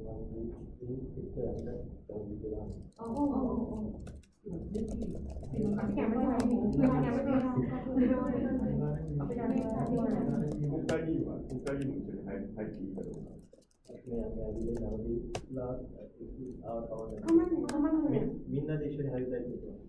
Mandi, itu yang ada yang dibilang. あ、あ、あ、あ、ぜひ、すいません。国会議員は、国会議員も。一緒に入っていいかどうか。Yang yang dia nanti lah, awal-awal Kamu- mi- minna de 一緒に入りたいということ。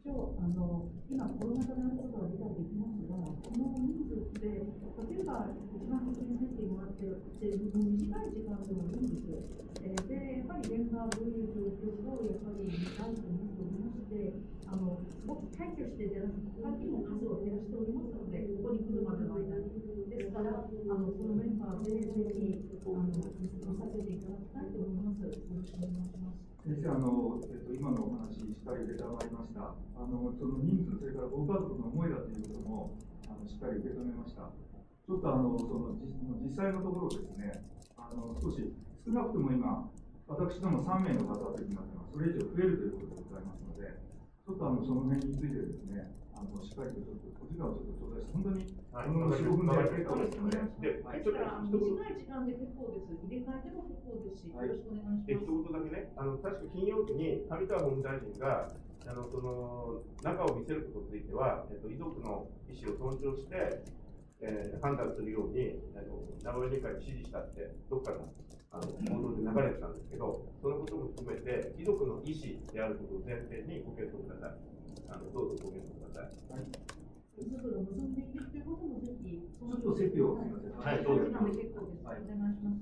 一応あの今コロナ禍であることは理解できますが、この人数で、例えば一番先に出てもらって、で短い時間でもいいんですよ。えーで、やっぱり現場はどういう状況をやっぱり見たいと思っておりまして、あのすごく退去してじゃなくて、他にも数を減らしておりますので、ここに来るまでの間に。ですから、あのそのメンバーでぜひあの見させていただきたいと思います。よろしくお願いします。先生、あの、えっと、今のお話、しっかり受け止まりました。あの、その人数、それからご家族の思いだということも、あの、しっかり受け止めました。ちょっとあの、その、じ実際のところですね、あの、少し、少なくとも今、私ども3名の方というのは、それ以上増えるということでございますので、ちょっとあの、その辺についてですね、あの、しっかりとちょっと、お時間をちょっと頂戴して、本当に、はいこの4、5分で結構わかりですので、で、はい。ちょっとあの一言。短い時間で結構です。入れ替えても結構です。し、よはい。ろしくお願いしで、一ます。言だけね、あの、確か金曜日に上川法務大臣が、あの、その、中を見せることについては、えっと、遺族の意思を尊重して、えー判断するように、あの、名古屋議会に指示したって、どっかの、あの、報道で流れてたんですけど、そのことも含めて、遺族の意思であることを前提にご検討ください。あの、どうぞご検討ください。遺族が望んでいるということもぜひ、ちょっと席をすみませんはいどうぞ。結構です。おはい願いします。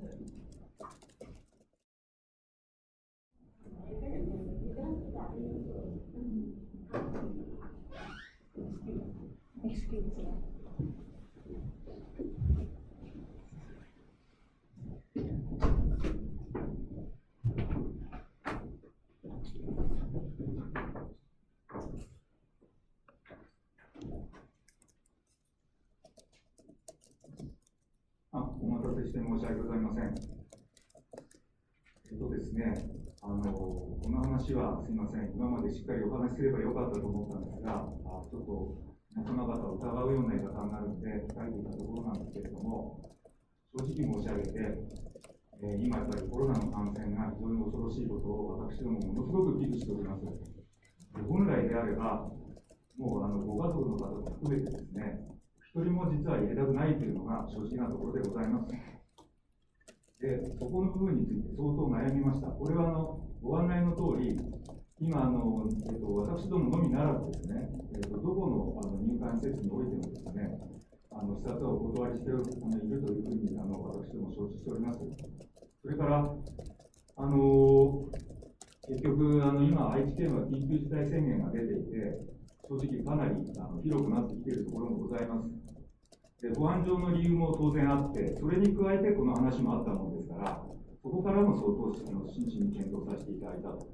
あ、お待たせして申し訳ございません。えっとですね、あの、この話はすいません、今までしっかりお話しすればよかったと思ったんですが、あちょっと皆様方を疑うような言い方になるので、控えていたところなんですけれども、正直申し上げて、えー今やっぱりコロナの感染が非常に恐ろしいことを私どもものすごく危惧しております。で本来であれば、もうあのご家族の方も含めてですね、一人も実は入れたくないというのが正直なところでございます。で、そこの部分について相当悩みました。これはあのご案内の通り、今あの、えっと、私どものみならずですね、えっと、どこのあの入管施設においてもですね、あの視察はお断りしてるあのいるというふうにあの私ども承知しております。それから、あの結局、あの今、愛知県は緊急事態宣言が出ていて、正直かなりあの広くなってきているところもございます。で保安上の理由も当然あって、それに加えてこの話もあったものですから、そこからも相当あの真摯に検討させていただいたと。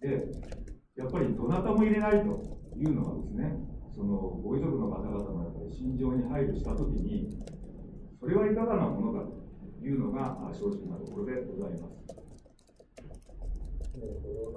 で、やっぱりどなたも入れないというのはですね、そのご遺族の方々のやっぱり心情に配慮したときに、それはいかがなものかというのが正直なところでございます。な。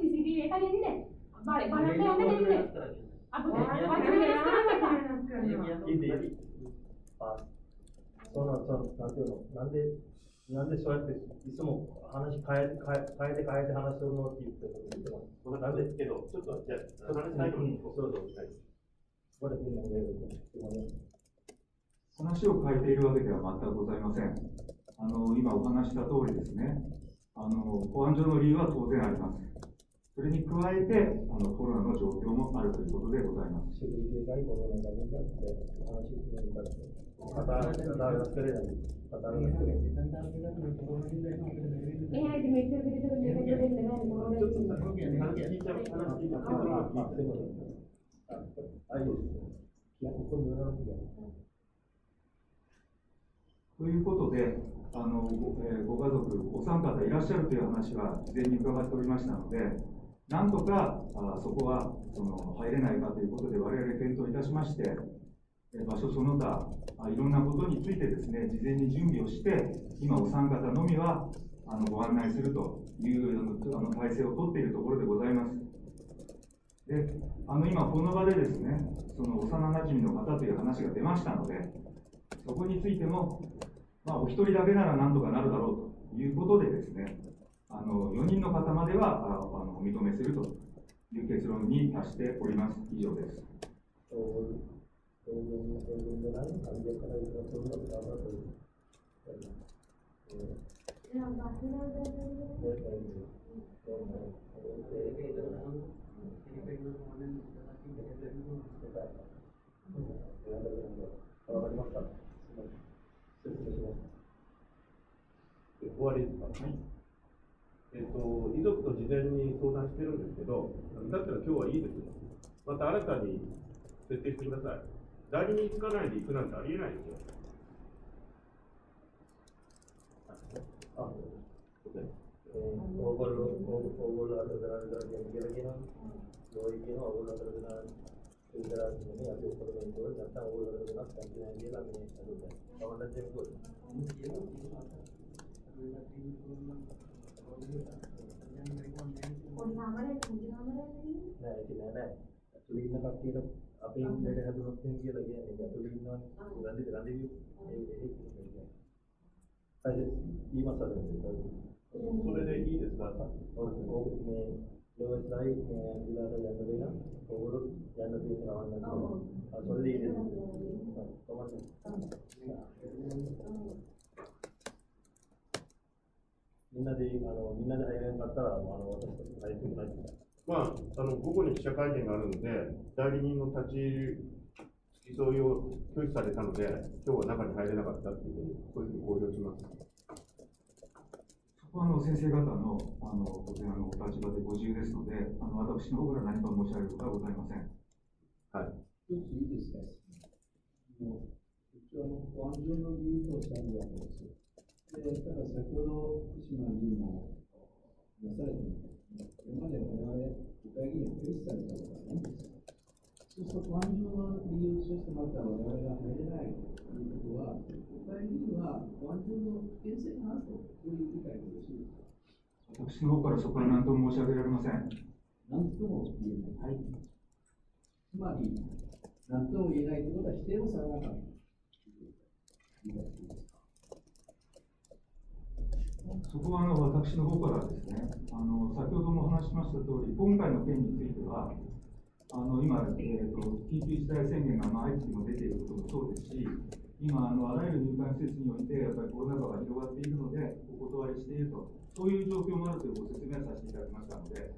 කිසි දෙයක්. ඔයාලා හිතවසන කාරණා කියන්න එපා මේ ආයෙත් මේක නිවෙහැට වලට එරගන්න. අපිට අපේ අක්කගේ CCTV එක දෙන්න. බල බලන්න යන්න දෙන්න. අපිට වචන වෙනස් කරන්න いいでいいあ、そうなんそうなんていうの、なんで、なんでそうやっていつも話変え変え変えて変えて話すのって言ってるの言ってます。僕なんですけど、ちょっと、じゃあ、話最後に、そうそう。これみんなでやると。話を変えているわけでは全くございません。あの今お話した通りですね、 あの保安上の理由は当然あります。それに加えて、あのコロナの状況もあるということでございます。ということで、あのご,、えーご家族、お三方いらっしゃるという話は事前に伺っておりましたので、なんとかあそこはその入れないかということで、我々検討いたしまして、え場所その他あ、いろんなことについてですね、事前に準備をして、今、お三方のみはあのご案内するというあの体制を取っているところでございます。であの今、この場でですね、その幼なじみの方という話が出ましたので、そこについても、まあ、お一人だけならなんとかなるだろうということでですね、あの4人の方まではああのお認めするという結論に達しております。以上です。わかりました。終わりですかえっと、遺族と事前に相談してるんですけど、だったら今日はいいですよ。また新たに設定してください。代理人つかないで行くなんてありえないですよ。あ、えー、オーゴル、オーゴル නෑ ඒක නෑ නෑ ඇතුළේ ඉන්න කට්ටියට අපේ ඉන්නට හැදුනොත් කියලා කියන්නේ ඒක ඇතුළේ ඉන්නවනේ රඳි රඳි ඒ ඒක සුලේ ඉදස් වාතා ඔව්. මේ ලෝකයි මේ විලාස යන්න වෙන පොවරු යන්න තියෙන රවන්න අසොල්ලි ඉදස් කොහොමද みんなで、あの、みんなで入れなかったら、あの、私たち入ってくない。まあ、あの午後に記者会見があるので、代理人の立ち付き添いを拒否されたので、今日は中に入れなかったっていうふうに、こういうふうに公表します。そこはあの先生方のあの当然あのお立場でご自由ですので、あの私の方から何か申し上げることはございません。はい。一ついいですかもう一応あの、保安上の理由としてあるわけです。で、ただ先ほど福島議員も出されていたこれまで我々国会議員は拒否されたことはないんですよ。そうすると保安上の理由、そしてまた我々が入れないということは、国会議員は保安上の危険性があると、いう理解でよろしいですか私の方からそこは何とも申し上げられません。何とも言えない。つまり、何とも言えないということは否定をされなかった。理解していいですかそこはあの私の方からですね、あの先ほどもお話ししました通り、今回の件については、あの今、えーと、緊急事態宣言がまあ相次いでも出ていることもそうですし、今あの、あらゆる入管施設において、やっぱりコロナ禍が広がっているので、お断りしていると、そういう状況もあるというご説明をさせていただきましたので、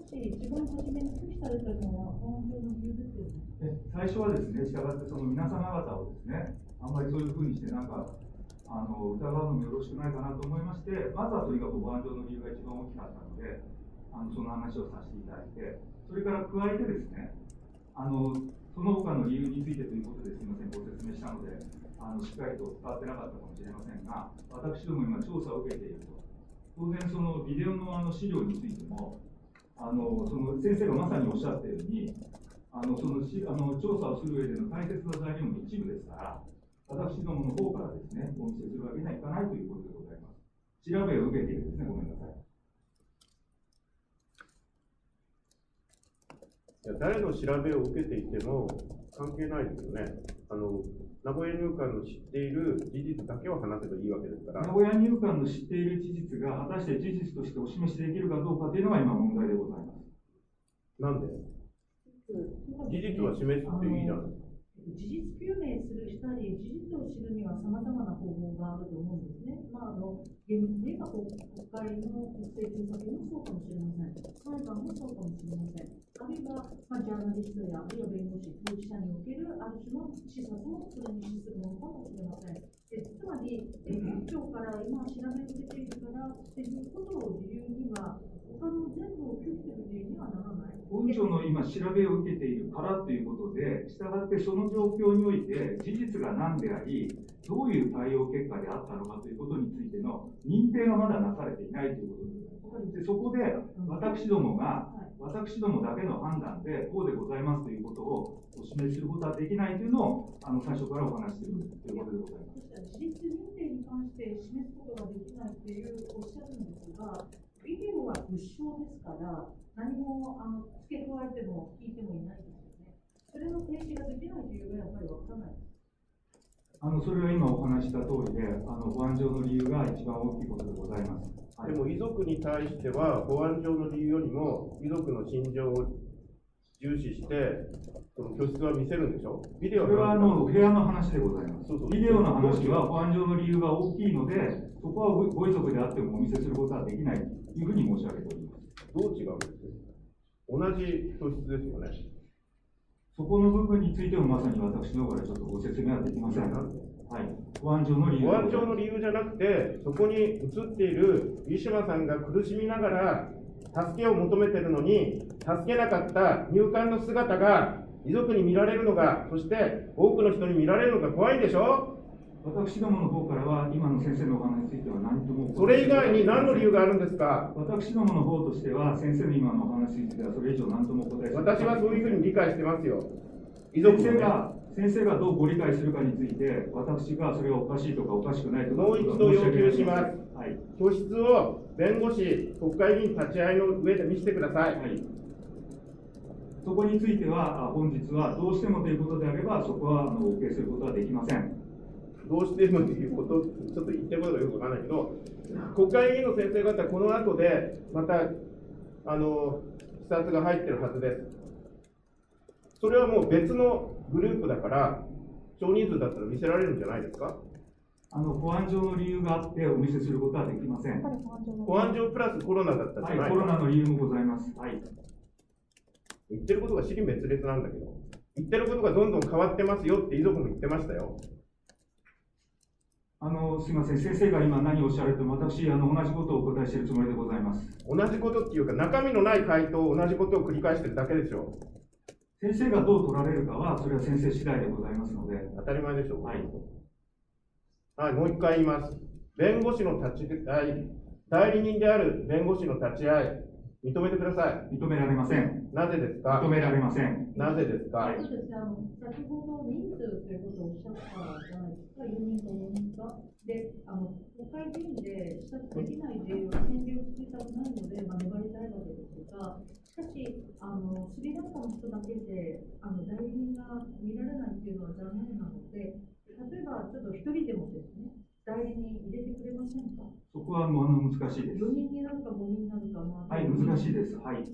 もし一番初めに拒否されたのは保安上の理由ですよね。で最初はですね、したがってその皆様方をですね、あんまりそういうふうにして、なんか、あの疑うのもよろしくないかなと思いまして、まずはとにかく保安上の理由が一番大きかったので、あのその話をさせていただいて、それから加えてですね、あのその他の理由についてということですみません、ご説明したので、あのしっかりと伝わってなかったかもしれませんが、私ども今、調査を受けていると。当然、そのビデオのあの資料についても、あのその先生がまさにおっしゃったように、あのそのしあの調査をする上での大切な材料の一部ですから、私どもの方からですね、お見せするわけにはいかないということでございます。調べを受けているですね、ごめんなさい。いや誰の調べを受けていても関係ないですよね。あの名古屋入管の知っている事実だけを話せばいいわけですから。名古屋入管の知っている事実が果たして事実としてお示しできるかどうかというのが今問題でございます。なんで？事実は示すっていいじゃん。事実究明するしたり、事実を知るには様々な方法があると思うんですね。まあ、あの、厳密に言えば国会の国政調査権もそうかもしれません。裁判もそうかもしれません。あるいは、まあ、ジャーナリストや、あるいは弁護士、当事者におけるある種の視察もそれに資するものかもしれません。えつまり、えー、今日から今調べを受けているからっていうことを理由には、他の全部を拒否する理由にはならない。本庁の今、調べを受けているからということで、したがってその状況において、事実が何であり、どういう対応結果であったのかということについての認定がまだなされていないということです。でそこで、私どもが、私どもだけの判断で、こうでございますということをお示しすることはできないというのを、あの最初からお話しているということでございます。事実認定に関して示すことができないっていうおっしゃるんですが、ビデオは物証ですから、何もあの付け加えても聞いてもいないですよね。それの提示ができないというのはやっぱりわからない。あのそれは今お話した通りで、あの保安上の理由が一番大きいことでございます。はいでも遺族に対しては、保安上の理由よりも、遺族の心情を重視して、その居室は見せるんでしょ？ビデオそれはあの部屋の話でございますそうそう。ビデオの話は保安上の理由が大きいので、そこはごご遺族であってもお見せすることはできないというふうに申し上げております。どう違うんです同じ居室ですよね。そこの部分についてもまさに私の方からちょっとご説明はできません。なんではい。保安上の理由保安上の理由じゃなくて、そこに映っているウィシュマさんが苦しみながら助けを求めてるのに、助けなかった入管の姿が遺族に見られるのが、そして多くの人に見られるのが怖いんでしょ？私どもの方からは、今の先生のお話については何とも。それ以外に何の理由があるんですか？私どもの方としては、先生の今のお話については、それ以上何ともお答え私はそういうふうに理解してますよ。遺族先生が、先生がどうご理解するかについて、私がそれがおかしいとかおかしくないとか。もう一度要求します。はい。居室を弁護士、国会議員立ち会いの上で見せてください。はい。そこについては、あ本日はどうしてもということであれば、そこはあのお受けすることはできません。どうしてもということ、ちょっと言ってることがよくわからないけど、国会議員の先生方、この後で、また、あの、視察が入ってるはずです。それはもう別のグループだから、少人数だったら見せられるんじゃないですか？あの保安上の理由があってお見せすることはできません。は保安上プラスコロナだったじゃないい、コロナの理由もございます。はい。言ってることが尻滅裂なんだけど、言ってることがどんどん変わってますよって遺族も言ってましたよ。あの、すみません、先生が今何をおっしゃられても、私、あの、同じことをお答えしているつもりでございます。同じことっていうか、中身のない回答、同じことを繰り返してるだけでしょ。先生がどう取られるかは、それは先生次第でございますので、当たり前でしょう。はい。はい、もう一回言います。弁護士の立ち会い、代理人である弁護士の立ち会い、認めてください。認められません。なぜですか？認められません。なぜですか、そうですね、あの先ほど人数ということをおっしゃったじゃないですか、4人と4人か？で、あの国会議員で視察できないで、先手を作りたくないので、まあ、粘りたいわけですが、しかし、あのスリランカの人だけであの代理人が見られないっていうのは残念なので、例えばちょっと一人でもですね、代理人入れてくれませんか？そこはもうあの難しいです。4人になるか5人になるか、まあ、はい、難しいです。はい。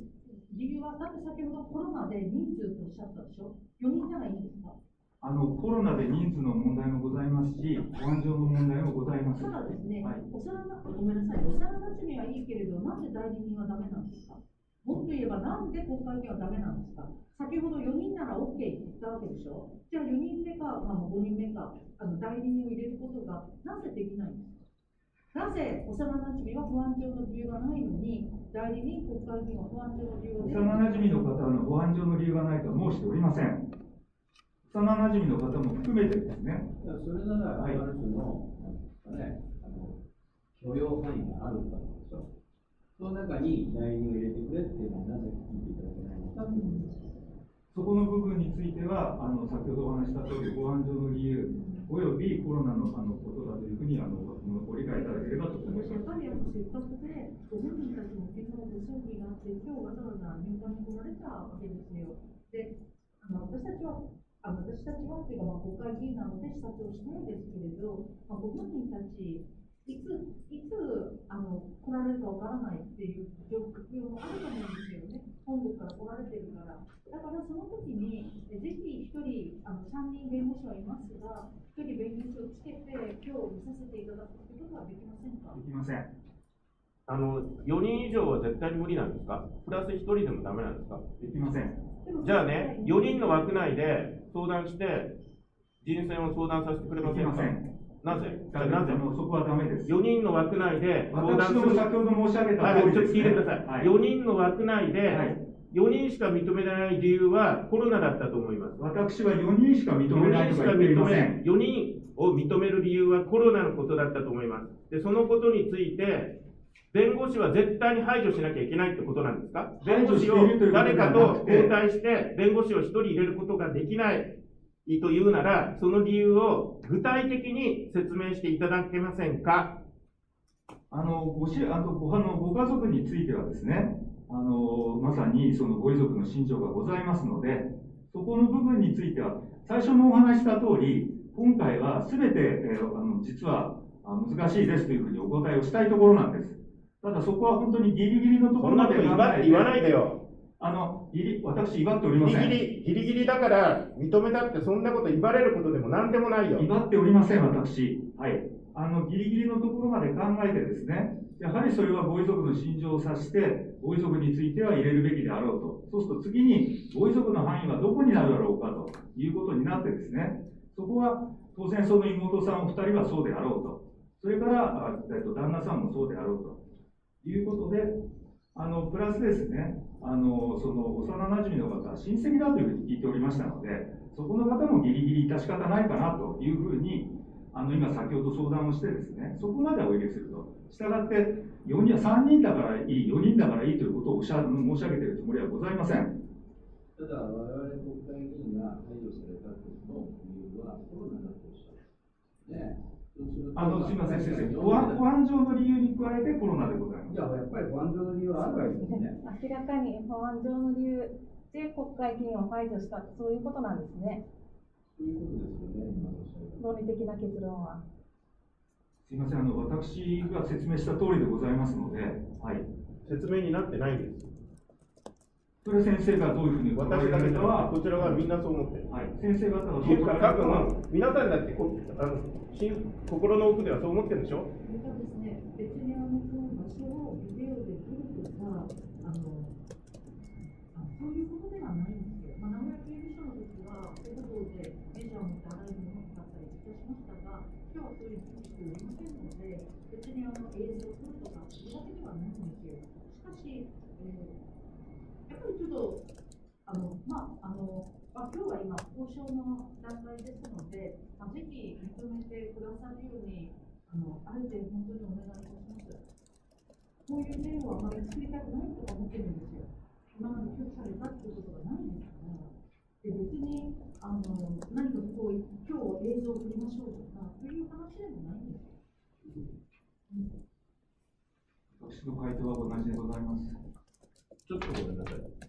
理由は、だって先ほどコロナで人数とおっしゃったでしょ ?4 人ならいいんですか？あの、コロナで人数の問題もございますし、保安上の問題もございます。ただですね、はい。幼なごめんなさい、幼なじみはいいけれど、なんで代理人はダメなんですか？もっと言えば、なんで国会議員はダメなんですか？先ほど4人なら OK って言ったわけでしょ？じゃあ4人目か、まあ、5人目か、あの代理人を入れることがなぜできないんですか？なぜ幼なじみは保安上の理由がないのに、代理人、国会議員は保安上の理由が出る幼馴染の方の保安上の理由がないとは申しておりません。幼馴染の方も含めてですね、いやそれなら、あはいる種の、なんですかね、あの許容範囲があるわけでしょ。その中に代理人を入れてくれっていうのはなぜ聞いていただけないのかという。そこの部分については、あの先ほどお話しした通り、保安上の理由、およびコロナのあのことだというふうにあのご理解いただければと思います。やっぱりあのせっかくで、ご本人たちも昨日ご葬儀があって、今日わざわざ入管に来られたわけですよ。で、あの私たちは、あの私たちはっていうか、まあ、国会議員なので視察をしたいですけれど、まあ、ご本人たち、いつ、いつあの来られるかわからないっていう状況もあると思うんですよね。本国から来られてるから。だからその時に、えぜひ一人、あの3人弁護士はいますが、一人弁護士をつけて、今日見させていただくということはできませんか？できません。あの、4人以上は絶対に無理なんですか？プラス1人でもダメなんですか？できません。じゃあね、4人の枠内で相談して、人選を相談させてくれませんか？できません。なぜ？じゃああなぜ？のそこはダメです。4人の枠内で相談する。先ほど申し上げたはい、通りです、ちょっと聞いね。てください。はい4人の枠内で、はい4人しか認めない理由はコロナだったと思います。私は4人しか認めないとか言っていません。4人を認める理由はコロナのことだったと思います。で、そのことについて、弁護士は絶対に排除しなきゃいけないってことなんですか？弁護士を誰かと交代して、弁護士を1人入れることができないというなら、その理由を具体的に説明していただけませんか？あのごしあとごあのご家族についてはですね、あのまさにそのご遺族の心情がございますので、そこの部分については、最初もお話しした通り、今回はすべて、えーあの実はあ難しいですというふうにお答えをしたいところなんです。ただそこは本当にギリギリのとこそんなろまでこと言わ言わないでよ。あの、ギリ私、威張っておりギません。リギリ、ギリギリだから認めたってそんなこと言われることでも何でもないよ。威張っておりません、私。はい。あの、ギリギリのところまで考えてですね、やはりそれはご遺族の心情を察して、ご遺族については入れるべきであろうと。そうすると次に、ご遺族の範囲はどこになるだろうかということになってですね、そこは当然その妹さんお二人はそうであろうと。それから、えっと、旦那さんもそうであろうと。いうことで、あの、プラスですね、あの、その、幼馴染の方は親戚だというふうに聞いておりましたので、そこの方もギリギリ致し方ないかなというふうに、あの、今先ほど相談をしてですね、そこまでお入れすると。したがって、4人、3人だからいい、4人だからいいということをおっしゃ申し上げているつもりはございません。ただ、我々国会議員が排除された時の理由はコロナだとおっしゃる。ねあの、すみません、先生。保安保安上の理由に加えてコロナでございます。いや、やっぱり保安上の理由はあるわけですね。明らかに保安上の理由で国会議員を排除した、そういうことなんですね。そういうことですよね、今の論理的な結論は。すみません、あの、私が説明した通りでございますので、はい。説明になってないんです。それ先生がどういうふうにお考え私だけじゃなかは、こちらはみんなそう思ってる。はい、先生方がどう捉えるかは、分、皆さんだってこあの心心の奥ではそう思ってるんでしょそれからですね、別にあのその場所をビデオで撮るとか、あの、あそういうことではないんですよ。まあ、名古屋刑務所の時は、ペットボールでメジャーを持って洗い物を使ったりとしました今日はそういうのをしておりませんので、別にあの映像を撮るとか、そういうわけではないんですよ。しかし、えーやっぱりちょっと、あの、まあ、あの、まあ、今日は今、交渉の段階ですので、まあ、ぜひ認めてくださるように、あの、あえて本当にお願いいたします。こういう例をあまり作りたくないとか思ってるんですよ。今まで拒否されたっていうことがないんですから。で、別に、あの、何かこう、今日映像を撮りましょうとか、そういう話でもないんですよ。私の回答は同じでございます。ちょっとごめんなさい。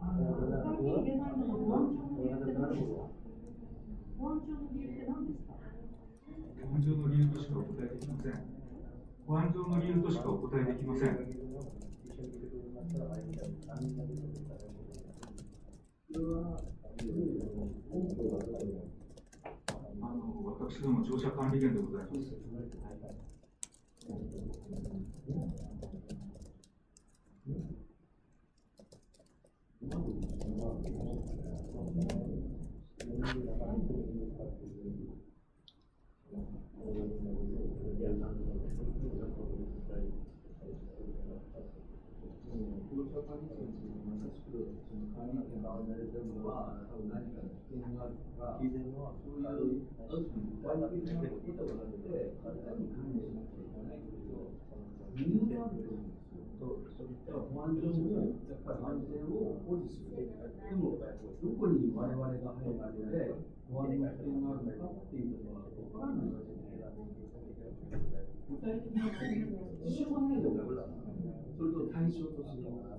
あの、他に言えないのは保安上の理由って何ですか保安上の理由って何ですか保安上の理由としかお答えできません。保安上の理由としかお答えできません。あの、私ども乗車管理員でございます。あく、その髪の毛が編まれてるのは、多分何か危険があるとか、そういう、ある種具体的なことがあって、体に管理しなきゃいけないけど、理由があると思うんですよ。だから保安上も、やっぱり安全を保持する。でも、どこに我々が入って、保安の危険があるのかっていうことは分からないわけで、具体的な事象がないとダメだか。それと対象とする。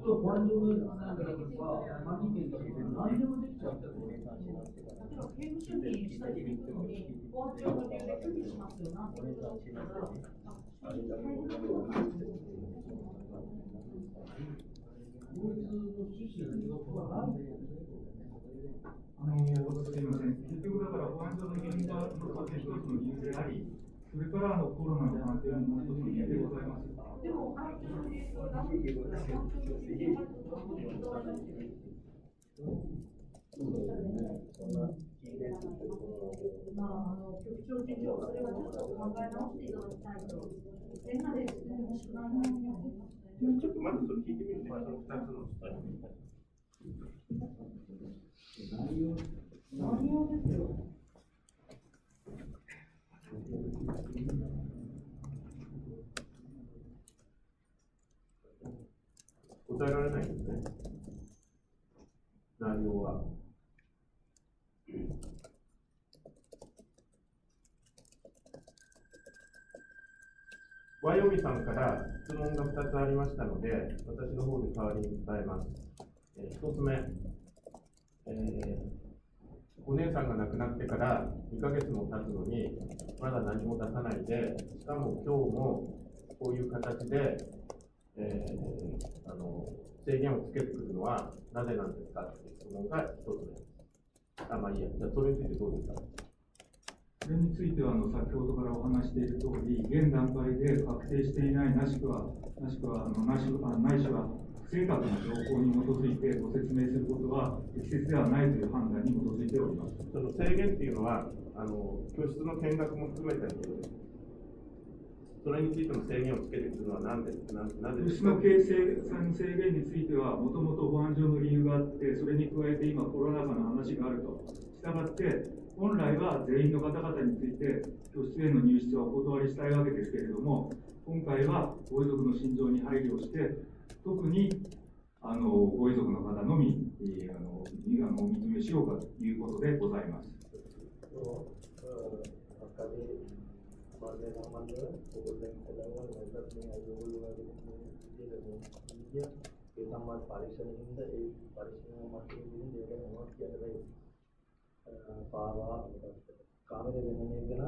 そう、保安上のなんかとか、管理権とか、何でもできちゃったと。例えば刑務所にしたりするのに、保安庁の理由で拒否しますよなとだったら、法律の趣旨によくはないんだよね。あのすみません、結局だから保安上の現場の一つの理由であり、それからあのコロナの関係もう一つまあ、あの局長事情、それはちょっと考え直していただきたいと。全裸で進んでほしくないなと思いますね。ちょっとまずそれ聞いてみるね、その2つの。内容、内容ですよ。答えられないですね。内容は。ワヨミさんから質問が2つありましたので、私の方で代わりに伝えます。えー、1つ目、えーお姉さんが亡くなってから2ヶ月も経つのに、まだ何も出さないで、しかも今日もこういう形で、えーあの制限をつけてくるのはなぜなんですかっていう質問が1つ目です。あ、まあいいや、じゃあそれについてどうですか？それについてはあの先ほどからお話している通り、現段階で確定していない、なしくは、なしくは、あのなしあないしは、不正確な情報に基づいてご説明することは適切ではないという判断に基づいております。その制限っていうのは、あの教室の見学も含めてのことです。それについての制限をつけてくるのは何でななですかの形成さんの制限については、もともと保安上の理由があって、それに加えて今、コロナ禍の話があると。したがって、本来は全員の方々について、教室への入室はお断りしたいわけですけれども、今回はご遺族の心情に配慮をして、特にあのご遺族の方のみ、えーあののお認めしようかということでございます。මරණය සම්බන්ධව ඔයගොල්ලන් කළා වගේත් මේ අයෝගොල්ලෝ වගේ විදිහට විද්‍යා ඒ සම්බන්ධ පරීක්ෂණකින්ද ඒ පරීක්ෂණ මට්ටමේ ඉන්න දෙයක් මොනවද කියන්න බැහැ. පාවා කාමරේ වෙනනේ ගැන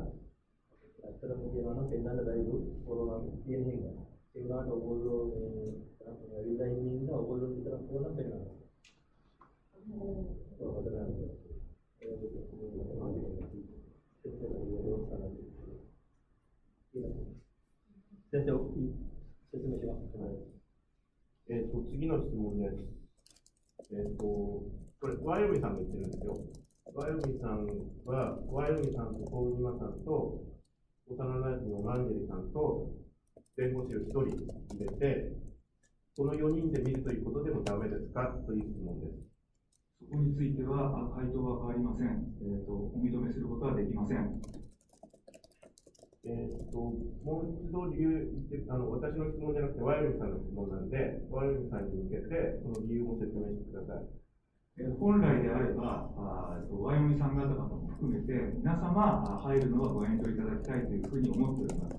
ඇත්තටම කියනවා නම් පෙන්වන්න බැරිලු කොරෝනා කියන හින්දා. ඒ වුණාට ඔයගොල්ලෝ මේ ඇවිල්ලා ඉන්න ඉන්න ඔයගොල්ලෝ විතරක් ඕන පෙන්වනවා. ඔව් හදන්න. 先生、説明します。えっ、と、次の質問です。えっ、と、これ、ワヨミさんが言ってるんですよ。ワヨミさんは、ワヨミさんと小宇島さんと、幼馴染のマンジェリさんと、弁護士を1人入れて、この4人で見るということでもダメですかという質問です。そこについては、あ回答は変わりません。えーと。お認めすることはできません。えっ、と、もう一度理由言って、あの、私の質問じゃなくて、ワヨミさんの質問なんで、ワヨミさんに向けて、その理由も説明してください。えー本来であれば、あーとワイオミさん方々も含めて、皆様あ入るのはご遠慮いただきたいというふうに思っております。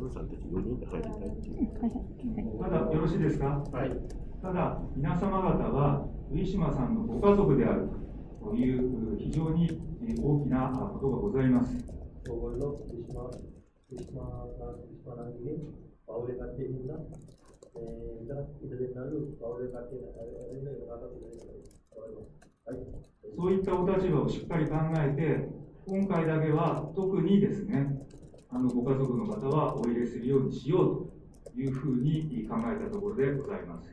ルさんたち4人で入りたいっていう。ただ、よろしいですか、はい、ただ、皆様方は、上マさんのご家族であるという非常に大きなことがございます。そういったお立場をしっかり考えて、今回だけは特にですね、あのご家族の方はお入れするようにしようというふうに考えたところでございます。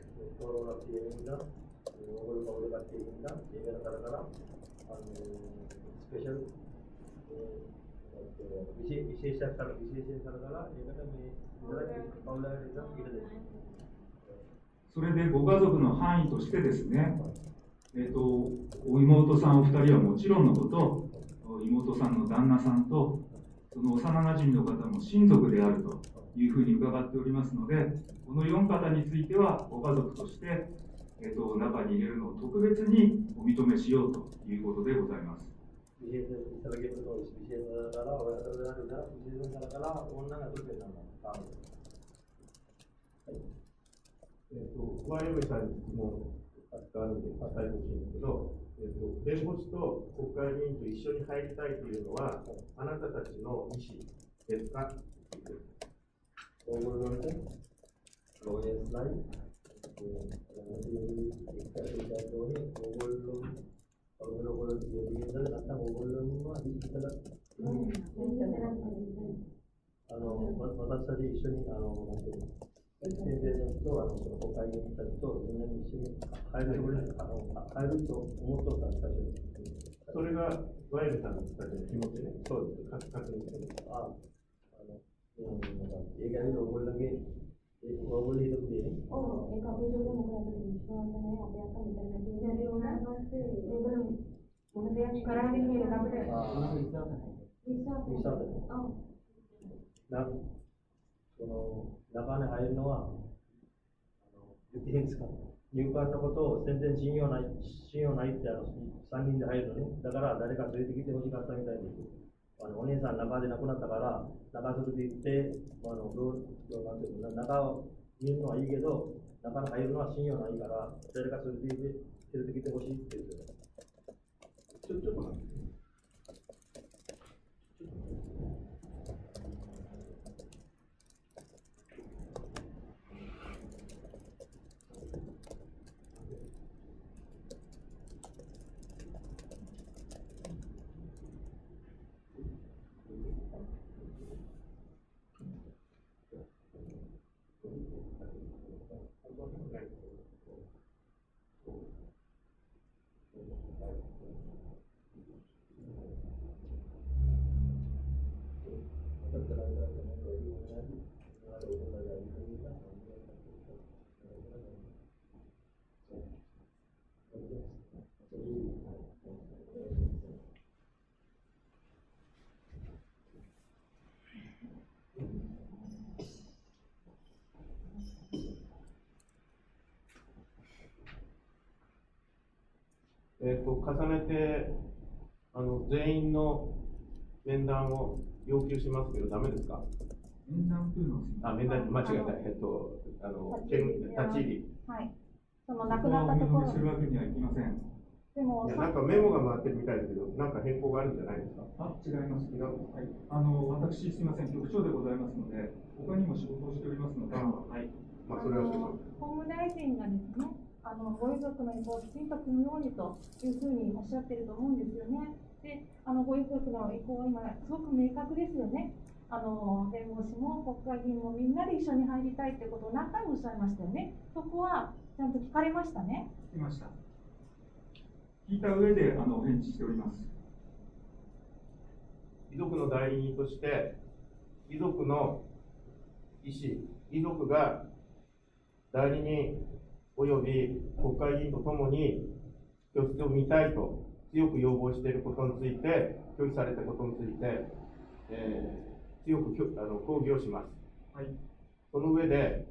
それでご家族の範囲としてですね、えーと、お妹さんお二人はもちろんのこと妹さんの旦那さんとその幼なじみの方も親族であるというふうに伺っておりますのでこの4方についてはご家族として、えーと、中に入れるのを特別にお認めしようということでございます。えっ、と、ご用意された質問扱うんで、まあ、逮捕しいんだけど、えっと、弁護士と国会議員と一緒に入りたいというのは、あなたたちの意思ですか？あの、私たち一緒に、あの、なんていうの？先生と、あの、その国会議員たちと、みんなに一緒に入るつもりあの、入ると思っとったんです、最初に。それが、小林さんたちの気持ちね、そうです、確認してる。あ、あの、うん、なんか、映画でオグルだけ、オグルヒドってね。Oh, eh kami juga menggunakan visualnya apa yang akan diterima dari mana? Belum. Kemudian sekarang ini kita boleh あ bisa. ミサでね。Oh, なその中に入るのは、あの言っていいんですか、入管のことを全然信用ない、信用ないってあの3人で入るのね、だから誰か連れてきてほしかったみたいで。あのお姉さん中で亡くなったから、中連れて行って、あのどうどうなんていうの中を見るのはいいけど、中に入るのは信用ないから、誰か連れてきて連れてきてほしいって言って。ちょっと待って。えっと、重ねて、あの、全員の面談を要求しますけど、ダメですか？面談というのはあ、面談、間違えた。えっと、あの、見立ち入り。はい。その亡くなったところするわけにはいきません。でもいや、なんかメモが回ってるみたいですけど、なんか変更があるんじゃないですか？あ、違います。はい。あの、私、すみません、局長でございますので、他にも仕事をしておりますので、はい。まあ、それはそうです。法務大臣がですね、あのご遺族の意向をきちんと組むようにというふうにおっしゃってると思うんですよね。で、あのご遺族の意向は今すごく明確ですよね。あの弁護士も国会議員もみんなで一緒に入りたいってことを何回もおっしゃいましたよね。そこはちゃんと聞かれましたね。聞きました。聞いた上で、あの、お返事しております。遺族の代理人として、遺族の意思、遺族が代理人及び国会議員とともに居室を見たいと強く要望していることについて、拒否されたことについて、えー強くあの抗議をします。はい。その上で、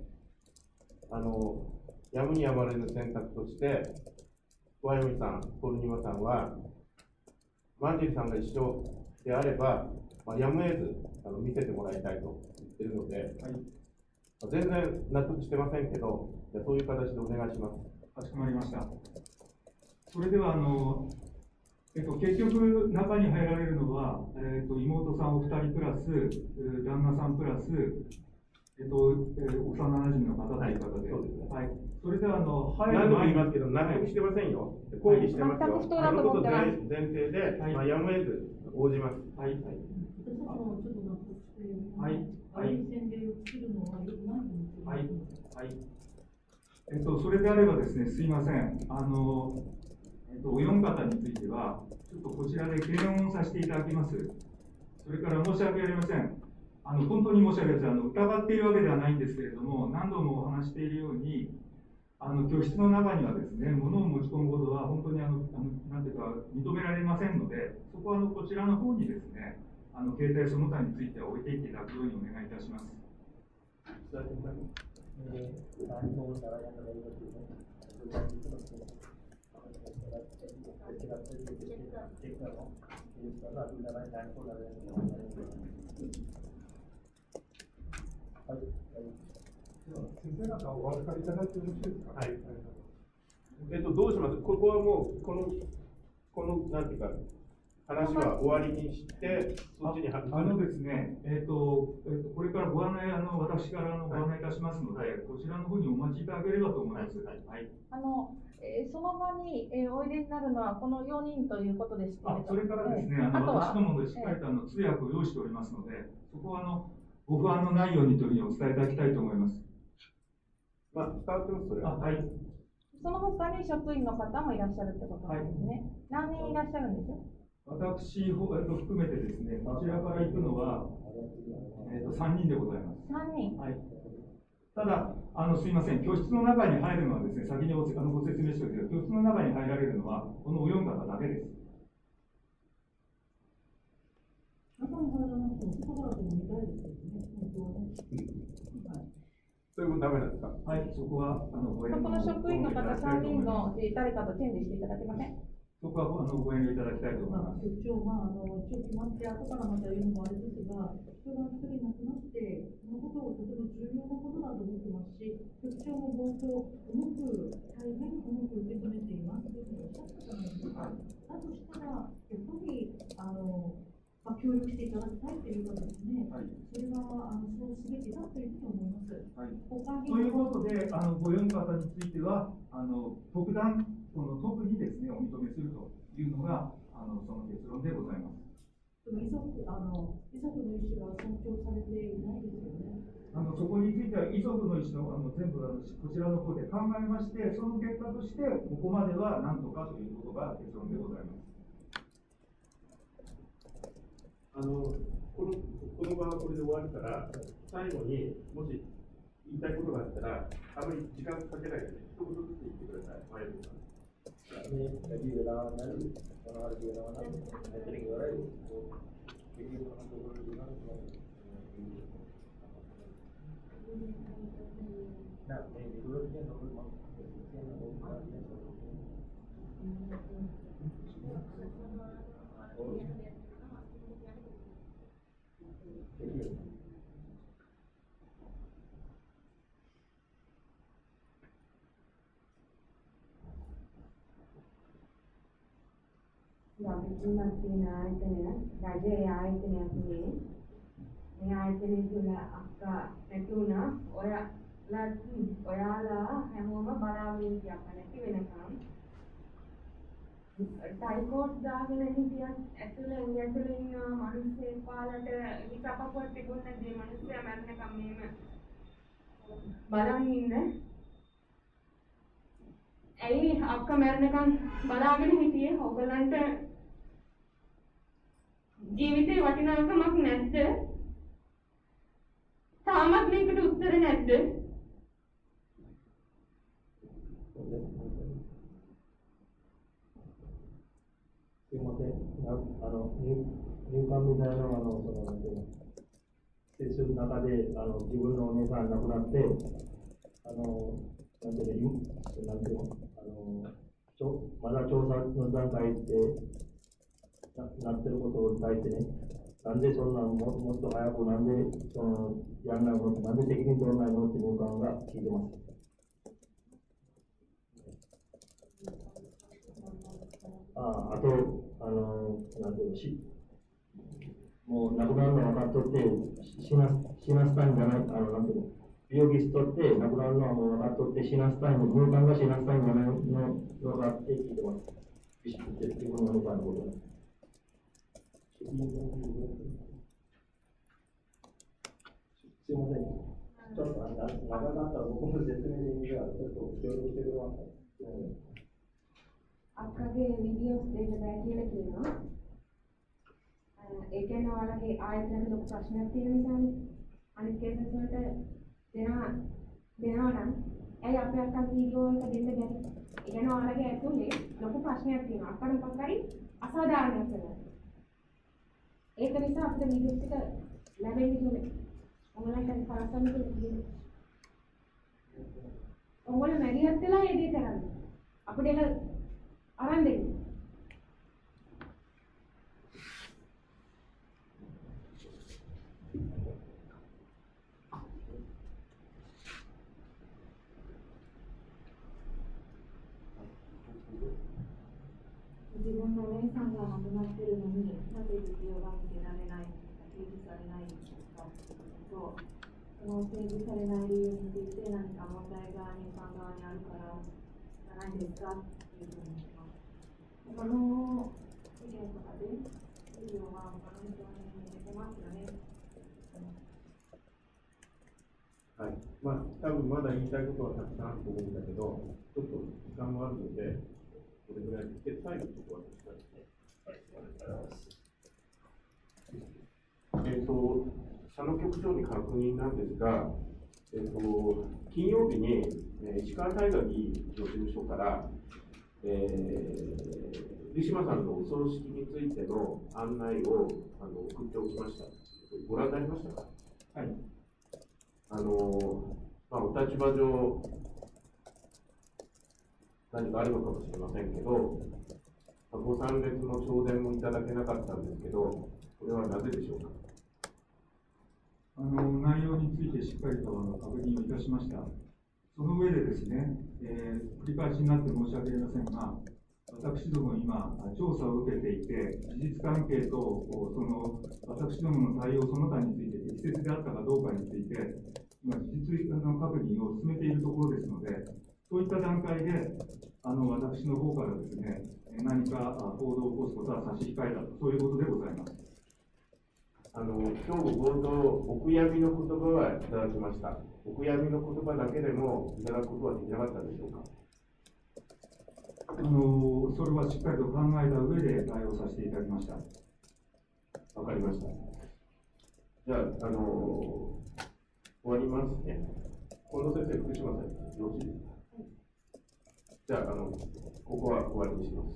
あの、やむにやまれぬ選択として、小歩さん、ポルニマさんは、マンジェリさんが一緒であれば、まあ、やむを得ずあの見せてもらいたいと言ってるので、はい。まあ全然納得してませんけど、じゃあそういう形でお願いします。かしこまりました。それでは、あの、えっと、結局、中に入られるのは、えっと、妹さんお二人プラス、えー旦那さんプラス、えっと、えー幼馴染の方という方で、そうですねはい。それでは、あの、入何度もる前に言いますけど、納得してませんよ。抗議してますよ。全く不当だと思ってます前提で、はいまあ、やむを得ず応じます。はい。私たちもちょっと納得して、はいはいは良くないはい。はい。えっと、それであればですね、すいません。あの、えっと、お四方については、ちょっとこちらで検温させていただきます。それから申し訳ありません。あの、本当に申し訳ありません。あの、疑っているわけではないんですけれども、何度もお話しているように、あの、教室の中にはですね、物を持ち込むことは本当にあの、あのなんていうか、認められませんので、そこはあの、こちらの方にですね、あの、携帯その他については置いていっていただくようにお願いいたします。い。はい。えっと、どうします？ここはもう、この、この、なんていうか、話は終わりにして、そっちにはあのですね、えっ、と、えっ、と、これからご案内、あの、私からあのご案内いたしますので、こちらの方にお待ちいただければと思います。はい。あの、えーその場に、えーおいでになるのはこの4人ということですけれどあ、それからですね、えーあの、とは私どもでしっかりとあの、通訳を用意しておりますので、そこはあの、ご不安のないようにというふうにお伝えいただきたいと思います。まあ、伝わってます、それあ、はい。その他に職員の方もいらっしゃるってことなんですね。何人いらっしゃるんです？私ほえっと含めてですね、こちらから行くのは、えっと、3人でございます。?3 人。はい。ただ、あの、すいません、教室の中に入るのはですね、先におあのご説明しておくけど、教室の中に入られるのは、このお四方だけです。それもダメなんですかはい、そこは、あの、ごそこの職員の方3人の誰かとチェンジしていただけませんこは、あの、ご遠慮いただきたいと思います。局長、まあ、あの、一応決まって、後からまた言うのもあれですが、人が一人亡くなって、そのことをとても重要なことだと思ってますし、局長も冒頭、重く、大変重く受け止めていますというふうにおっしゃったじゃないですか。だとしたら、やっぱり、あの、まあ、協力していただきたいというかですね、はい。それは、あの、そうすべきだというふうに思います。はい。ということで、あの、ご四方については、あの、特段、この特にですね、お認めするというのが、あの、その結論でございます。でも遺族、あの、遺族の意思は尊重されていないですよね。あの、そこについては遺族の意思の、あの、全部、あの、こちらの方で考えまして、その結果として、ここまではなんとかということが結論でございます。あの、この、この場はこれで終わるから、最後にもし言いたいことがあったら、あまり時間かけないで、一言ずつ言ってください。මේ වැඩි වෙලාවක් නැති මොනවාරි කියනවා නම් මෙතන ඉවරයි. පිටින් මොනවද කරන්නේ නෑ මේ විරුද්ධ කියන නෝල් මම කියන නෝල් කාරිය Thank you. හැඟීමක් තියෙන ආයතනයක් රජයේ ආයතනයක් මේ මේ ආයතනය තුළ අක්කා නැති වුණා. ඔයාලත් ඔයාලා හැමෝම බලාගෙන ඉතියක් නැති වෙනකම් ටයිකෝට් දාගෙන හිටියත් ඇතුළේ උන් ඇතුළේ ඉන්න මිනිස්සේ පාලට හිතපපුව තිබුණ දේ මිනිස්සයා මැරෙනකම් මෙහෙම බලන් ඉන්න. ඇයි අක්ක මැරණකම් බලාගෙන හිටියේ? ඔගලන්ට ජීවිතේ වටිනාකමක් නැද්ද? තාමත් මේකට උත්තර නැද්ද? すいません。なあの入入管みたいなあのそのなんていうの施設の中であの自分のお姉さん亡くなってあのなんていうのいなんていうのあのちょまだ調査の段階で ななってることに対してねなんでそんなももっと早くなんでそのやんないのなんで責任取らないのって入管が聞いてます。ああと、あの、なんていうの、し、もう亡くなるの分かっとって、死な、死なせたいんじゃない、あの、なんていうの、病気しとって亡くなるのはもう分かっとって死なせたいの、入管が死なせたいんじゃないの、のがって聞いてます。ビシッて自分のお母さんのこと。すいません。 ちょっとなんか長かったら僕の説明にはちょっと協力してくれますか、うん අක්කගේ වීඩියෝස් දෙන්න බෑ කියලා කියනවා. අ, ඒ කියන්නේ ඔයාලගේ ආයතනයක ලොකු ප්‍රශ්නයක් තියෙන නිසානේ. අනිත් කේසස් වලට දෙනවා දෙනවා නම් ඇයි අපේ අක්කා වීඩියෝ එක දෙන්න බැරි? ඒ කියන්නේ ඔයාලගේ ඇතුලේ ලොකු ප්‍රශ්නයක් තියෙනවා. අක්කට මොකක් හරි අසාධාරණයක් වෙනවා. ඒක නිසා අපිට වීඩියෝස් ටික ලැබෙන්නේ නැහැ. ඔයාලට කරස්සන්න කියලා. ඔයාලා මැරියත් වෙලා ඒ දේ කරන්නේ. අපිට ඒක අරන් දෙන්න. の提示されない理由について何か問題が日本側にあるからじゃないですかっていうふうに言います他の意見とかでビデオは他の人に出てますよねはい。まあ、多分まだ言いたいことはたくさんあると思うんだけど、ちょっと時間もあるので、これぐらいで、最後ちょっと私からですね。えっ、と、佐野局長に確認なんですが、えっ、と、金曜日に、えー石川大河議員の事務所から、えー、ウィシュマさんのお葬式についての案内をあの送っておきました。ご覧になりましたか？はい。あの、まあ、お立場上、何かあるのかもしれませんけど、まあご参列の頂電もいただけなかったんですけど、これはなぜでしょうか？あの内容についてしっかりと確認をいたしました。その上でですね、えー繰り返しになって申し訳ありませんが、私ども今、調査を受けていて、事実関係とその私どもの対応その他について適切であったかどうかについて、今、事実の確認を進めているところですので、そういった段階で、あの私の方からですね、何かあ行動を起こすことは差し控えたと、そういうことでございます。あの、今日冒頭、お悔やみの言葉はいただきました。お悔やみの言葉だけでもいただくことはできなかったでしょうか？あのそれはしっかりと考えた上で対応させていただきました。わかりました。じゃあ、あの終わりますね。近藤先生、福島さん、よろしいですか？じゃあ、あの、ここは終わりにします。